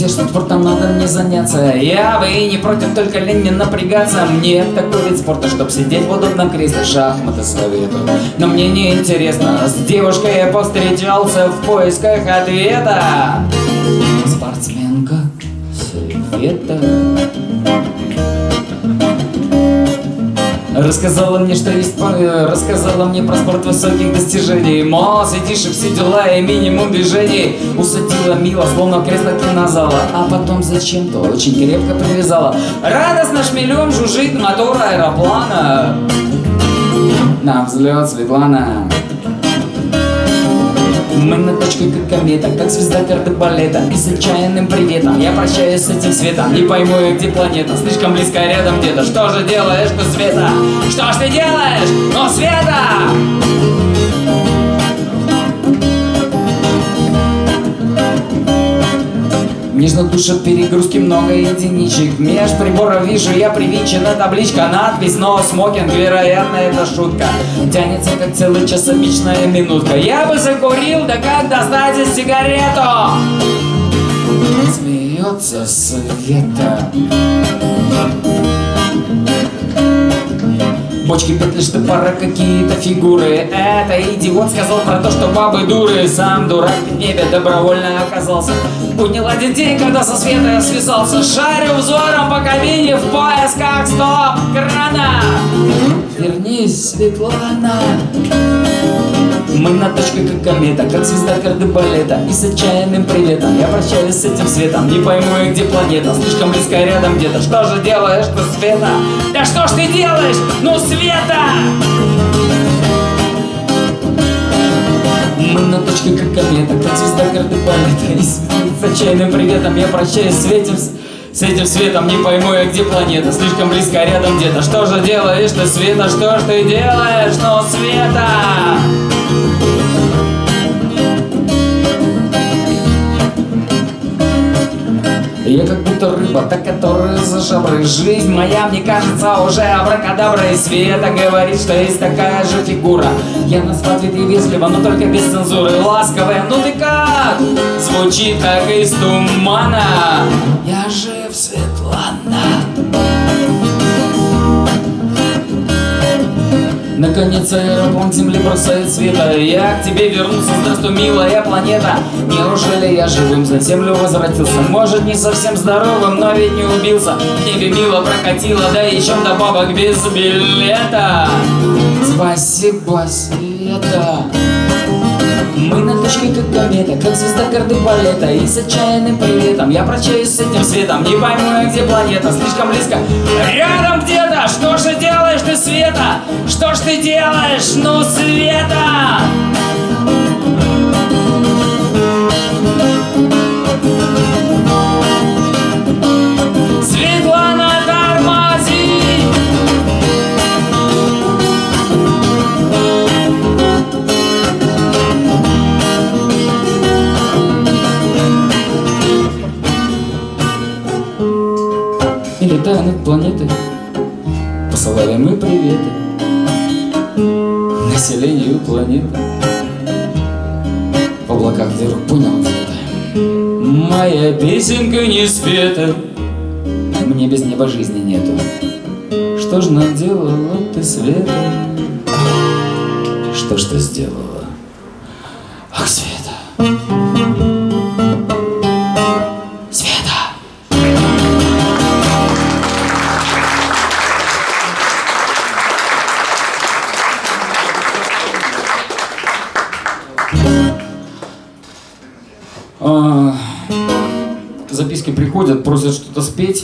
S1: Друзья, что спортом надо мне заняться. Я и не против, только лень не напрягаться. Мне такой вид спорта, чтоб сидеть в удобном кресле. Шахматы советую. Но мне не интересно. С девушкой я повстречался в поисках ответа. Спортсменка Света Рассказала мне, что есть э, Рассказала мне про спорт высоких достижений. Мол, сидишь и все дела и минимум движений. Усадила мило, словно кресло кинозала. А потом зачем-то очень крепко привязала. Радостно шмелем жужжит мотор аэроплана. На взлет, Светлана мы на точке как комета, как звезда кардебалета И с отчаянным приветом я прощаюсь с этим светом Не пойму я, где планета, слишком близко рядом где-то Что же делаешь ты, Света? Что ж ты делаешь? Ну, Света! Нежно душат перегрузки много единичек. Меж приборов вижу я привинчена табличка. Надпись «Но смокинг», вероятно, это шутка. Тянется как целый час обычная минутка. Я бы закурил, да как достать из сигарету? Смеется Света Бочки, петли, штопора, какие-то фигуры. Это идиот сказал про то, что бабы дуры. Сам дурак в небе добровольно оказался. Поднял один день, когда со света я связался. Шарю взором по кабине в поисках стоп-крана Вернись, Светлана мы на точке как комета, как звезда кардебалета И с отчаянным приветом я прощаюсь с этим светом Не пойму я, где планета, слишком близко рядом где-то Что же делаешь ты, Света? Да что ж ты делаешь? Ну, Света! Мы на точке как комета, как звезда кардебалета И с, отчаянным приветом я прощаюсь с этим с- с этим светом не пойму я, где планета Слишком близко рядом где-то Что же делаешь ты, Света? Что ж ты делаешь? Ну, Света! Я как будто рыба, та, которая за жаброй Жизнь моя, мне кажется, уже абракадабра И Света говорит, что есть такая же фигура Я ответ и вежливо, но только без цензуры Ласковая, ну ты как? Звучит как из тумана Я жив, Светлана. Наконец аэроплан земли бросает света Я к тебе вернулся, здравствуй, милая планета. Неужели я живым за землю возвратился? Может, не совсем здоровым, но ведь не убился. В небе мило прокатило, да еще добавок без билета. Спасибо, Света мы на точке как комета, как звезда карты балета И с отчаянным приветом я прощаюсь с этим светом Не пойму я, где планета, слишком близко Рядом где-то, что же делаешь ты, Света? Что ж ты делаешь, ну, Света? Светлана, летая над планетой. Посылали мы приветы Населению планеты. В облаках вдруг понял где-то Моя песенка не спета Мне без неба жизни нету. Что ж наделала ты, Света? Что ж ты сделала?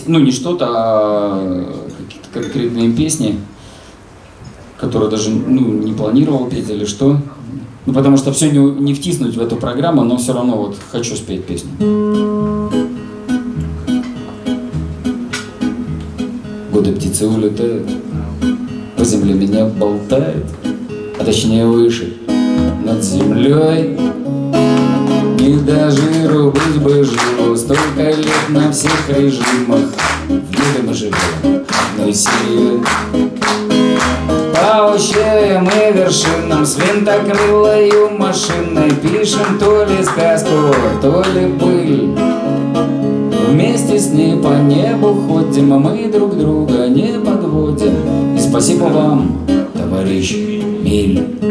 S1: Ну не что-то, а какие-то конкретные песни, которые даже ну, не планировал петь или что. Ну потому что все не, не втиснуть в эту программу, но все равно вот хочу спеть песню. Годы птицы улетают, по земле меня болтает, а точнее выше, над землей. И даже быть бы живу Столько лет на всех режимах В мире мы живем одной семьей По ущельям и вершинам С винтокрылою машиной Пишем то ли сказку, то ли пыль Вместе с ней по небу ходим, а мы друг друга не подводим. И спасибо вам, товарищ Миль.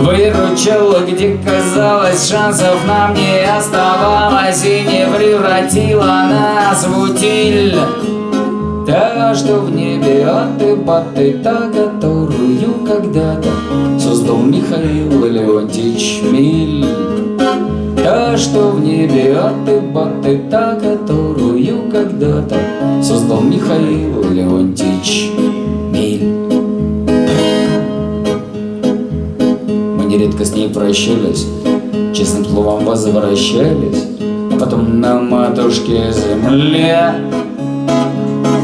S1: Выручила, где казалось, шансов нам не оставалось И не превратила нас в утиль. Та, что в небе от и баты, та, которую когда-то Создал Михаил Леонтьевич Миль Та, что в небе от и баты, та, которую когда-то Создал Михаил Леонтьевич прощались, честным словом возвращались, а потом на матушке земле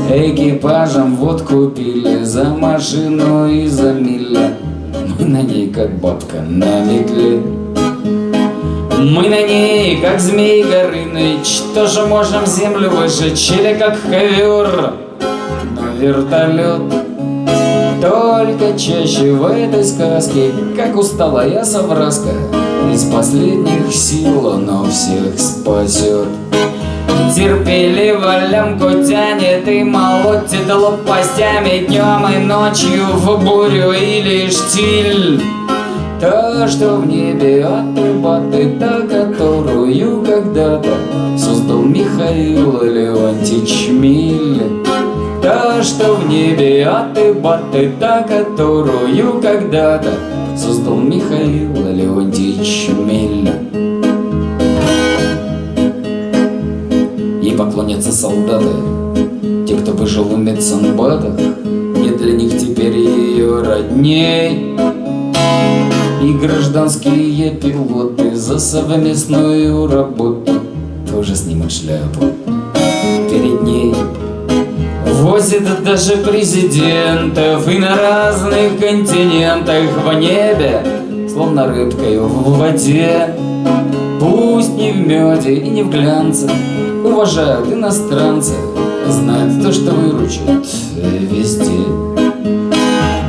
S1: экипажем водку пили за машину и за миля. Мы на ней как бабка на метле. Мы на ней, как змей Горыныч, тоже можем землю выжечь, или как ковер на вертолет. Только чаще в этой сказке, как усталая совраска, Из последних сил оно всех спасет. Терпеливо лямку тянет и молотит лопастями Днем и ночью в бурю или штиль Та, что в небе от и баты, та, которую когда-то Создал Михаил Леонтьевич Миль Что в небе от и баты, та, которую когда-то Создал Михаил Леонтьевич Миль Ей поклонятся солдаты, те, кто выжил в медсанбатах, Нет для них теперь ее родней. И гражданские пилоты за совместную работу Тоже снимут шляпу Возит даже президентов и на разных континентах в небе, словно рыбкой в воде. Пусть не в меде и не в глянце, уважают иностранцы, знают то, что выручит везде.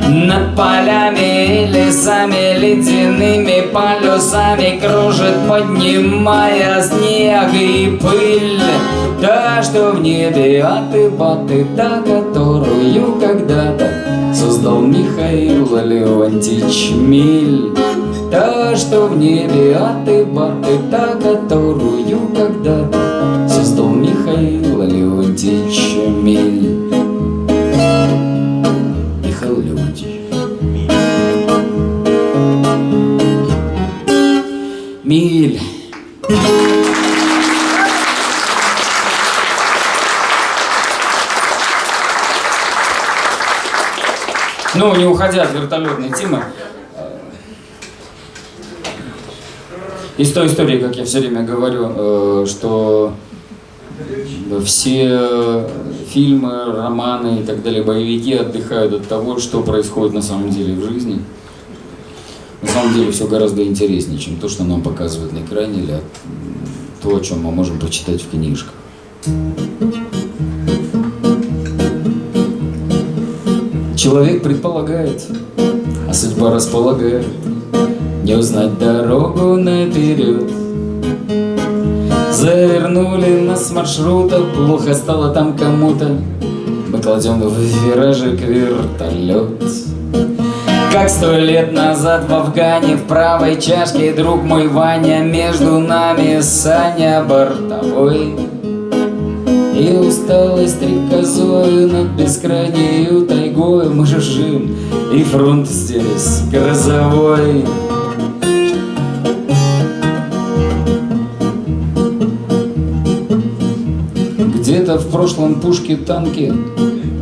S1: Над полями и лесами ледяными полюсами Кружит, поднимая снег и пыль Та, что в небе от и баты, та, которую когда-то Создал Михаил Леонтьевич Миль. Та, что в небе от и баты Та, которую когда-то Создал Михаил Леонтьевич Миль. Михаил Леонтьевич Миль. Ну, уходя от вертолетной темы, э, из той истории, как я все время говорю, э, что все фильмы, романы и так далее, боевики отдыхают от того, что происходит на самом деле в жизни. На самом деле все гораздо интереснее, чем то, что нам показывают на экране, или то, о чем мы можем прочитать в книжках. Человек предполагает, а судьба располагает Не узнать дорогу наперед. Завернули нас с маршрута, плохо стало там кому-то. Мы кладем в виражик вертолет. Как сто лет назад в Афгане В правой чашке друг мой Ваня Между нами Саня бортовой и усталость стрекозою над бескрайнею тайгою. Мы жужжим, и фронт здесь грозовой. Где-то в прошлом пушке танки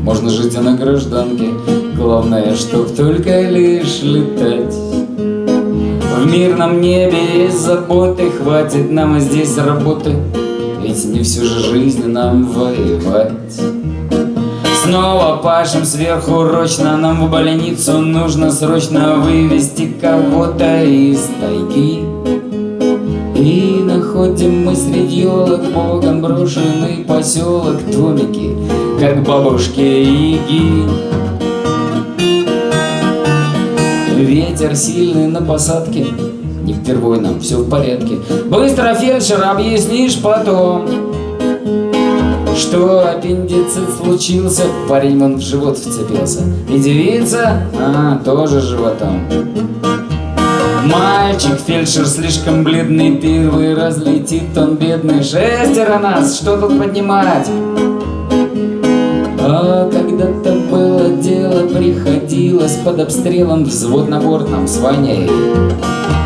S1: Можно жить и на гражданке. Главное, чтоб только лишь летать. В мирном небе есть заботы Хватит нам и здесь работы ведь не всю же жизнь нам воевать. Снова пашем сверхурочно Нам в больницу нужно срочно Вывести кого-то из тайги. И находим мы среди елок Богом брошенный поселок Домики, как бабушки Иги Ветер сильный на посадке впервой нам, все в порядке. Быстро, фельдшер, объяснишь потом Что аппендицит случился. Парень он в живот вцепился. И девица, а, тоже животом. Мальчик, фельдшер слишком бледный Первый разлетит он бедный. Шестеро нас, что тут поднимать? А когда-то было дело, приходилось под обстрелом Взвод на нам с Ваней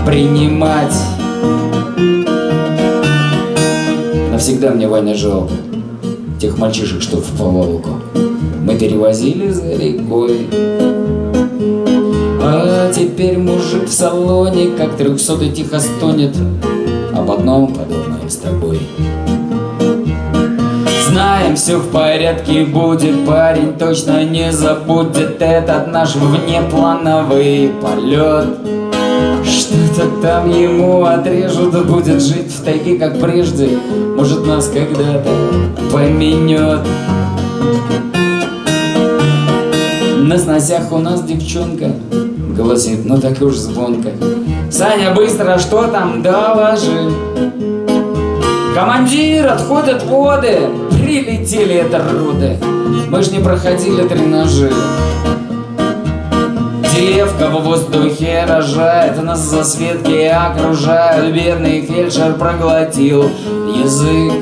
S1: принимать. Навсегда мне Ваня жалко Тех мальчишек, что в поволоку Мы перевозили за рекой. А теперь мужик в салоне Как трехсотый тихо стонет. Об одном подумаем с тобой. Знаем, все в порядке будет. Парень точно не забудет Этот наш внеплановый полет что-то там ему отрежут, будет жить в тайге, как прежде. Может, нас когда-то поменет. На сносях у нас девчонка Голосит, ну так уж звонко. Саня, быстро, что там, доложи Командир, отходят воды. Прилетели это руды Мы ж не проходили тренажи Девка в воздухе рожает, нас за светки окружают. Бедный фельдшер проглотил язык.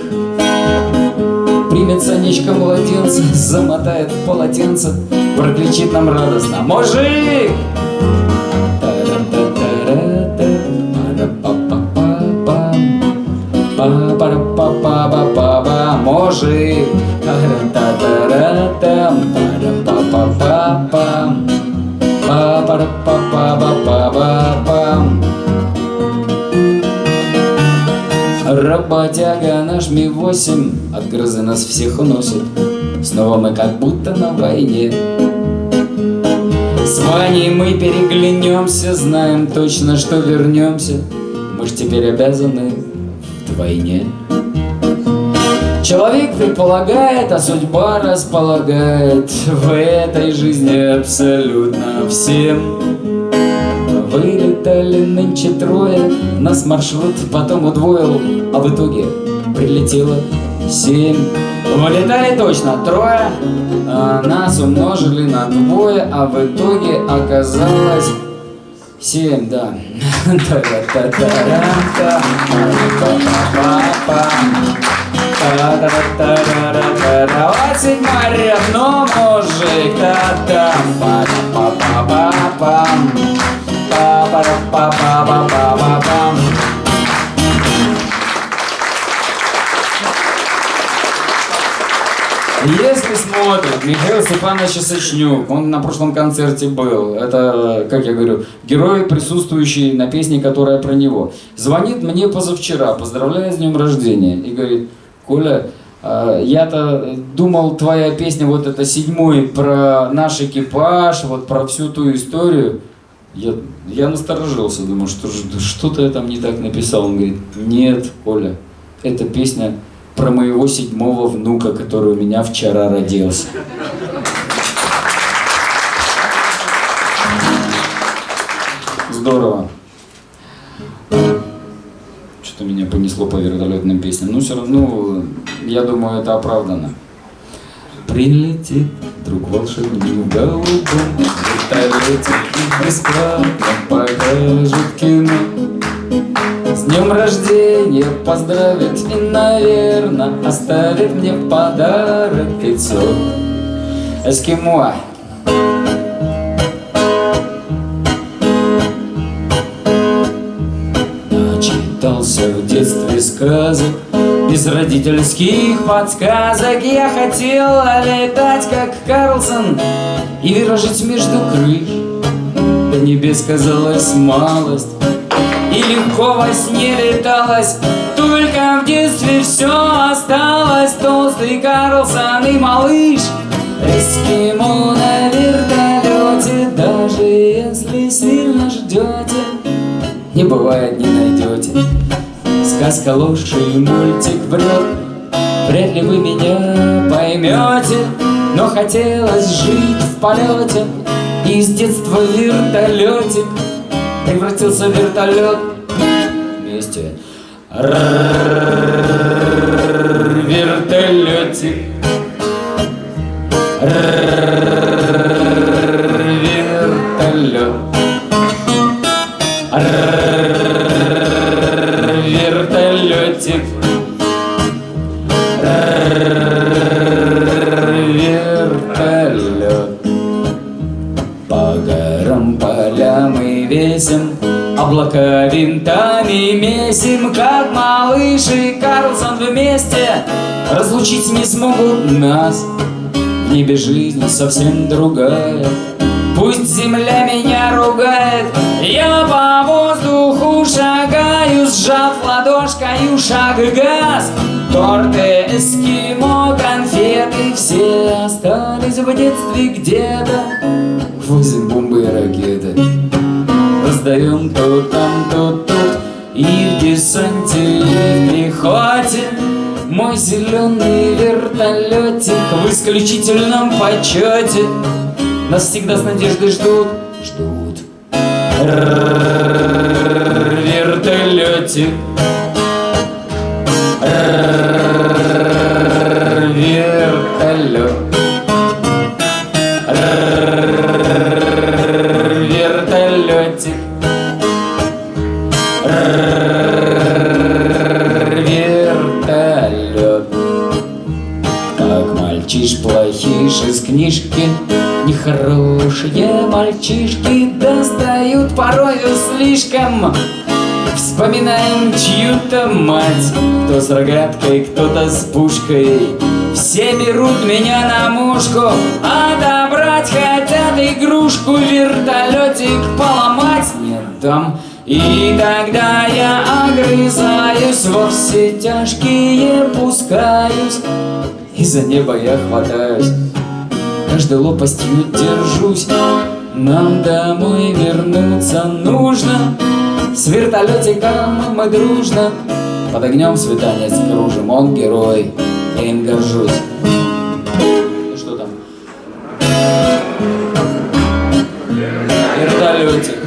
S1: Примет Санечка младенца, замотает полотенце Прокричит нам радостно. «Мужик!» Мужик па па па па па пам Работяга наш Ми-8 От грозы нас всех уносит. Снова мы как будто на войне. С Ваней мы переглянемся Знаем точно, что вернемся. Мы ж теперь обязаны вдвойне Человек предполагает, а судьба располагает. В этой жизни абсолютно всем. Вылетали нынче трое, нас маршрут потом удвоил А в итоге прилетело семь. Вылетали точно трое, а, нас умножили на двое, а в итоге оказалось семь, да. [LAUGHS] Та-ра-та-та-ра-та, Вот седьмой равно мужик, та-там, па-па-па-па-пам. Па-па-па-па-па-па-пам. Если смотрит Михаил Степанович Сочнюк, он на прошлом концерте был, это, как я говорю, герой, присутствующий на песне, которая про него. Звонит мне позавчера, поздравляет с днем рождения, и говорит, Коля, а, я-то думал, твоя песня, вот это седьмой, про наш экипаж, вот про всю ту историю. Я, я насторожился, думаю, что что-то я там не так написал. Он говорит, нет, Коля, эта песня про моего седьмого внука, который у меня вчера родился. Здорово. Что-то меня понесло по вертолетным песням. Но все равно, я думаю, это оправдано. Прилетит друг волшебник в голубом вертолете и бесплатно покажет кино. С днем рождения поздравит и, наверное, оставит мне в подарок яйцо. Эскимо. Начитался в детстве сказок. Без родительских подсказок Я хотела летать, как Карлсон И виражить между крыш. До небес казалась малость И легко во сне леталось. Только в детстве все осталось. Толстый Карлсон и малыш. Эскимо на вертолете Даже если сильно ждете не бывает, не найдете Сказка ложь и мультик врет Вряд ли вы меня поймете Но хотелось жить в полете. И с детства вертолетик Превратился в вертолет. Вместе. Вертолетик Облака винтами месим Как малыш и Карлсон вместе. Разлучить не смогут нас В небе жизнь совсем другая. Пусть земля меня ругает Я по воздуху шагаю Сжав ладошкою шаг газ. Торты, эскимо, конфеты Все остались в детстве где-то ракеты Раздаем то там, то тут. И в десанте, и в пехоте Мой зеленый вертолетик В исключительном почете. Нас всегда с надеждой ждут Ждут. Вертолетик плохиш из книжки? Нехорошие мальчишки Достают порою слишком. Вспоминаем чью-то мать Кто с рогаткой, кто-то с пушкой. Все берут меня на мушку Отобрать хотят игрушку Вертолетик поломать не дам. И тогда я огрызаюсь Во все тяжкие пускаюсь И за небо я хватаюсь Каждой лопастью держусь. Нам домой вернуться нужно. С вертолетиком мы дружно Под огнем свиданец кружим. Он герой, я им горжусь. Что там? Вертолетик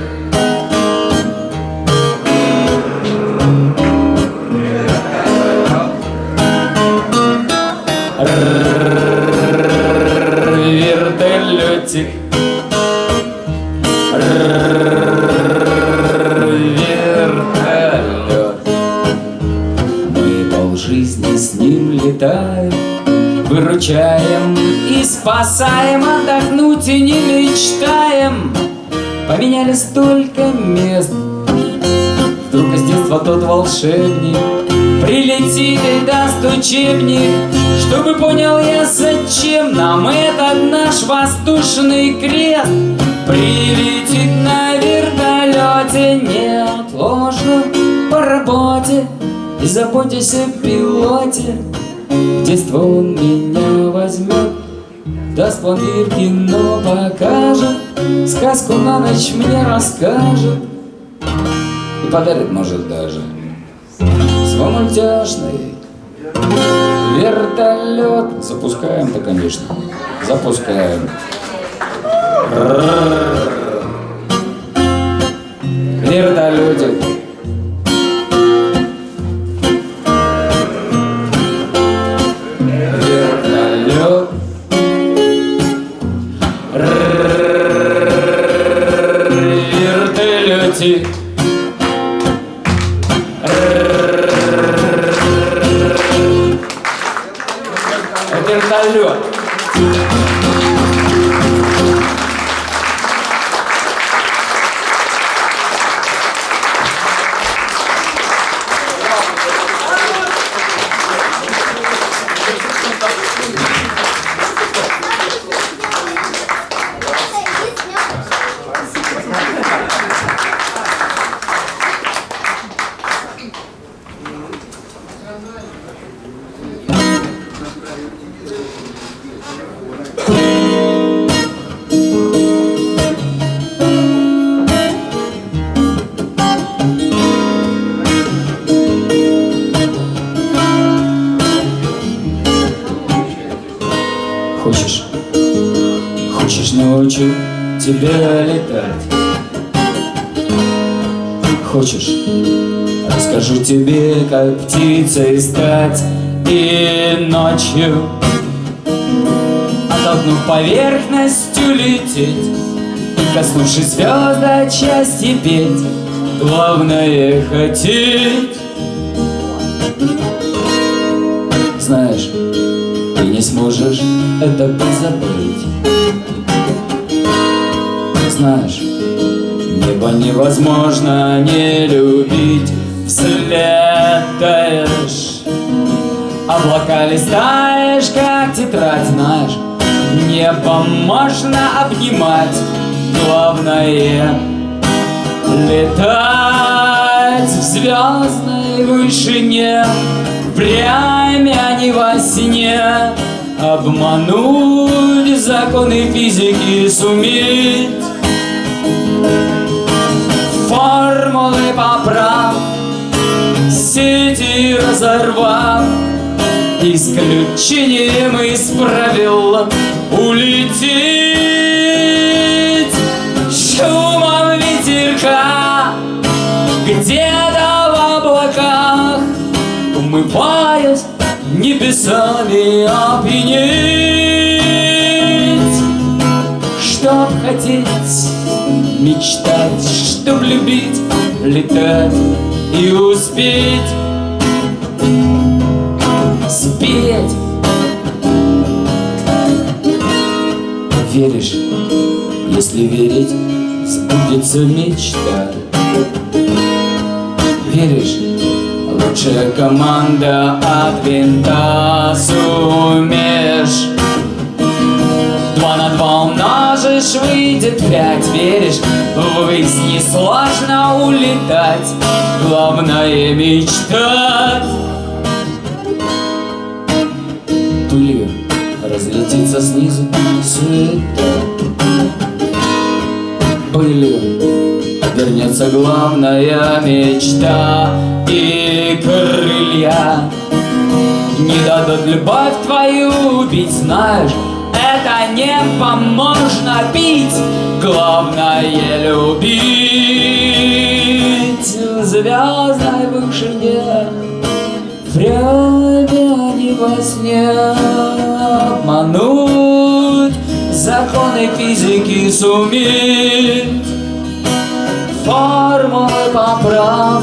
S1: волшебник. Прилетит и даст учебник Чтобы понял я, зачем нам этот наш воздушный крест Прилетит на вертолете неотложно по работе. И заботьтесь о пилоте детство он меня возьмет. Даст пломбир, кино покажет Сказку на ночь мне расскажет. И подарит, может, даже Мультяшный вертолет. Запускаем-то, конечно. Запускаем. Вертолетик как птицей стать И ночью. Оттолкнув поверхностью лететь И коснувшись звезд от счастья петь Главное хотеть. Знаешь, ты не сможешь это позабыть Знаешь, небо невозможно не любить Взлетаешь. Облака листаешь, как тетрадь, знаешь Небо можно обнимать. Главное летать в звездной вышине. Время не во сне. Обмануть законы физики суметь Формулы поправ Сети разорвав Исключением из правил Улететь. Шумом ветерка Где-то в облаках Умываясь небесами опьянеть Чтоб хотеть, мечтать, чтоб любить, летать и успеть. Спеть. Веришь, если верить, сбудется мечта. Веришь, лучшая команда от винта сумеешь умножишь, выйдет пять Веришь, ввысь несложно улетать. Главное мечтать. Пылью разлетится снизу суета Пылью вернется главная мечта. И крылья не дадут любовь твою убить Знаешь, небо можно пить. Главное любить. Звездной вышине Время не во сне. Обмануть Законы физики суметь Формулы поправ.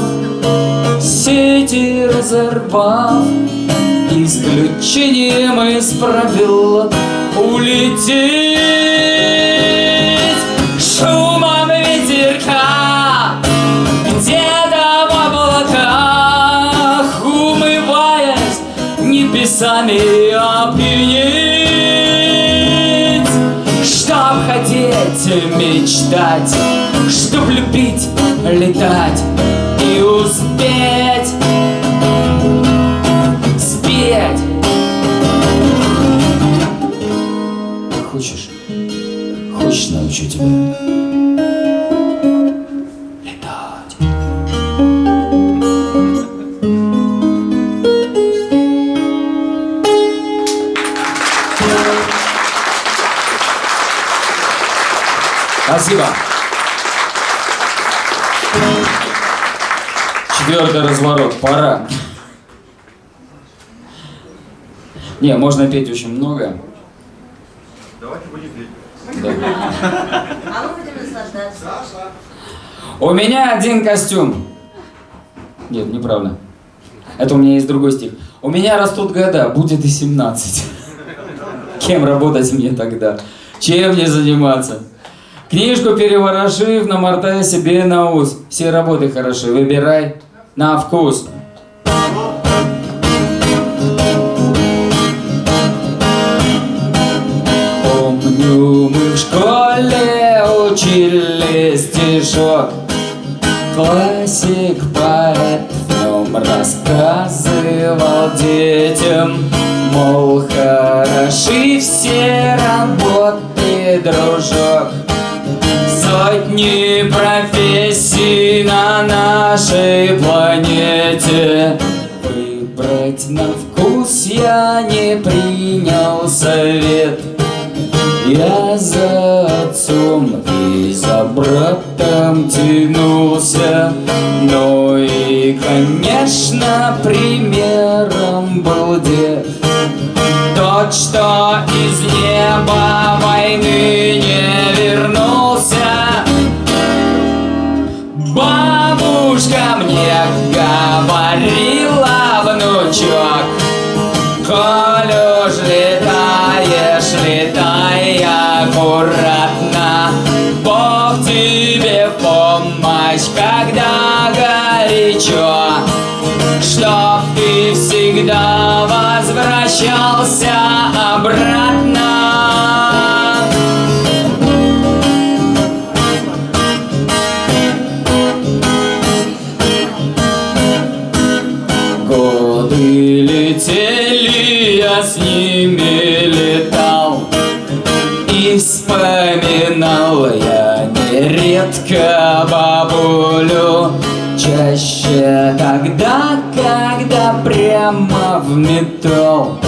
S1: Сети разорвав. Исключением из правил улететь. Шумом ветерка где-то в облаках умываясь небесами опьянеть. Чтоб хотеть мечтать Чтоб любить летать и успеть Спасибо. Четвертый разворот. Пора. Не, можно петь очень много.
S3: Давайте будем петь.
S1: Да.
S4: А мы будем наслаждаться.
S1: У меня один костюм. Нет, неправда. Это у меня есть другой стих. У меня растут года, будет и 17. [LAUGHS] Кем работать мне тогда? Чем мне заниматься? Книжку переворошив, намотай себе на ус. Все работы хороши, выбирай на вкус. Классик, поэт нем рассказывал детям Мол, хороши все работы, дружок. Сотни профессий на нашей планете. Выбрать на вкус я не принял совет. Я за отцом и за братом тянулся. Ну и, конечно, примером был дед. Тот, что из неба войны не вернулся. Бабушка мне возвращался обратно. Годы летели, я с ними летал. И вспоминал я нередко бабулю. Чаще тогда, прямо в метро.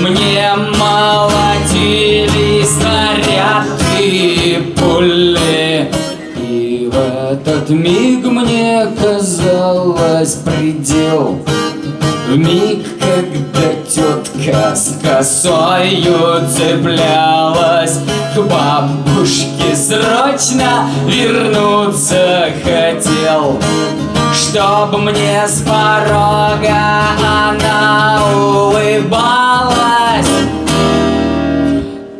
S1: Мне молотили снаряды пули. И в этот миг мне казалось предел. В миг, когда тетка с косою цеплялась К бабушке срочно вернуться хотел Чтоб мне с порога она улыбалась.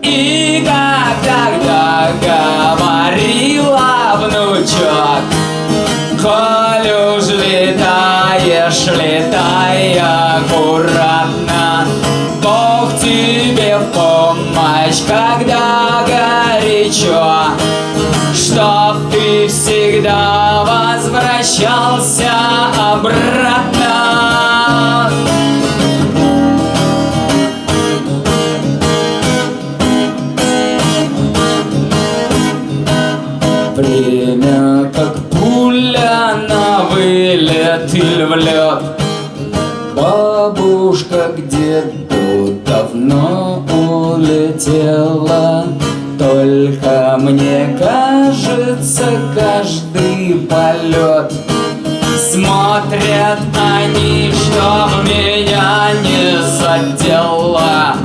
S1: И как тогда говорила внучок Коль уж летаешь, летай аккуратно Бог тебе в помощь, когда горячо Чтоб ты всегда возвращался обратно. Время как пуля на вылет или в лед. Бабушка где-то давно улетела. Только мне кажется каждый полет. Смотрят они, чтоб меня не задело.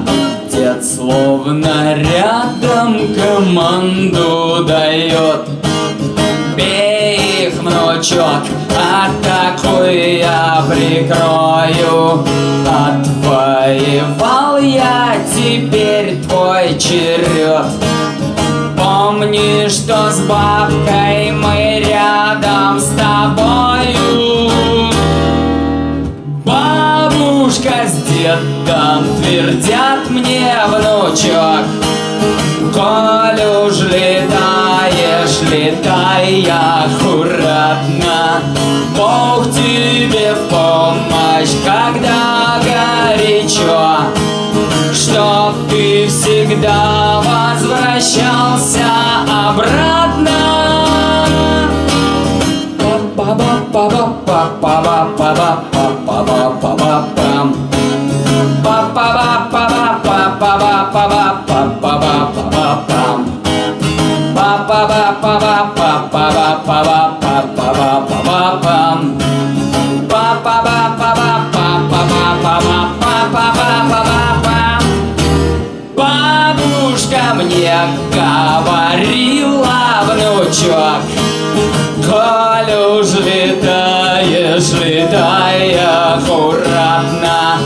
S1: Дед словно рядом команду дает. Бей их, внучок, атакуй, я прикрою. Отвоевал я теперь твой черед. Помни, что с бабкой мы рядом с тобою. Бабушка с дедом твердят мне, внучок. Коль уж летаешь, летай аккуратно. Бог тебе в помощь, когда горячо. Чтоб ты всегда возвращался обратно Бабушка мне говорила, летай аккуратно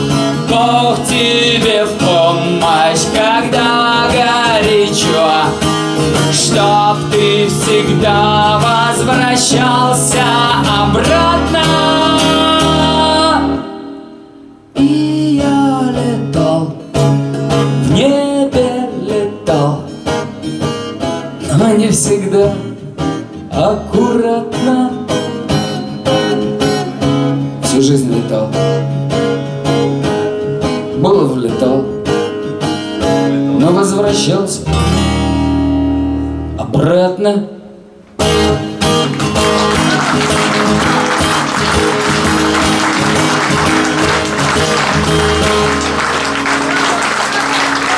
S1: Бог тебе в помощь, когда горячо. Чтоб ты всегда возвращался обратно. И я летал, в небе летал. Но не всегда аккуратно Обратно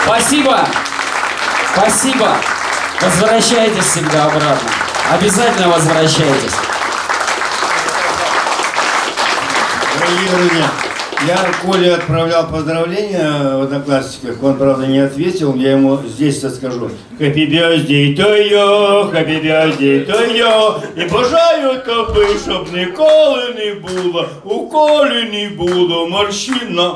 S1: Спасибо! Спасибо! Возвращайтесь всегда обратно. Обязательно возвращайтесь.
S5: Дорогие друзья, я Коле отправлял поздравления в Одноклассниках, он, правда, не ответил, я ему здесь скажу. Happy birthday to you, happy birthday to you, і бажаю тобі, щоб ніколи не було, у колі не було морщина.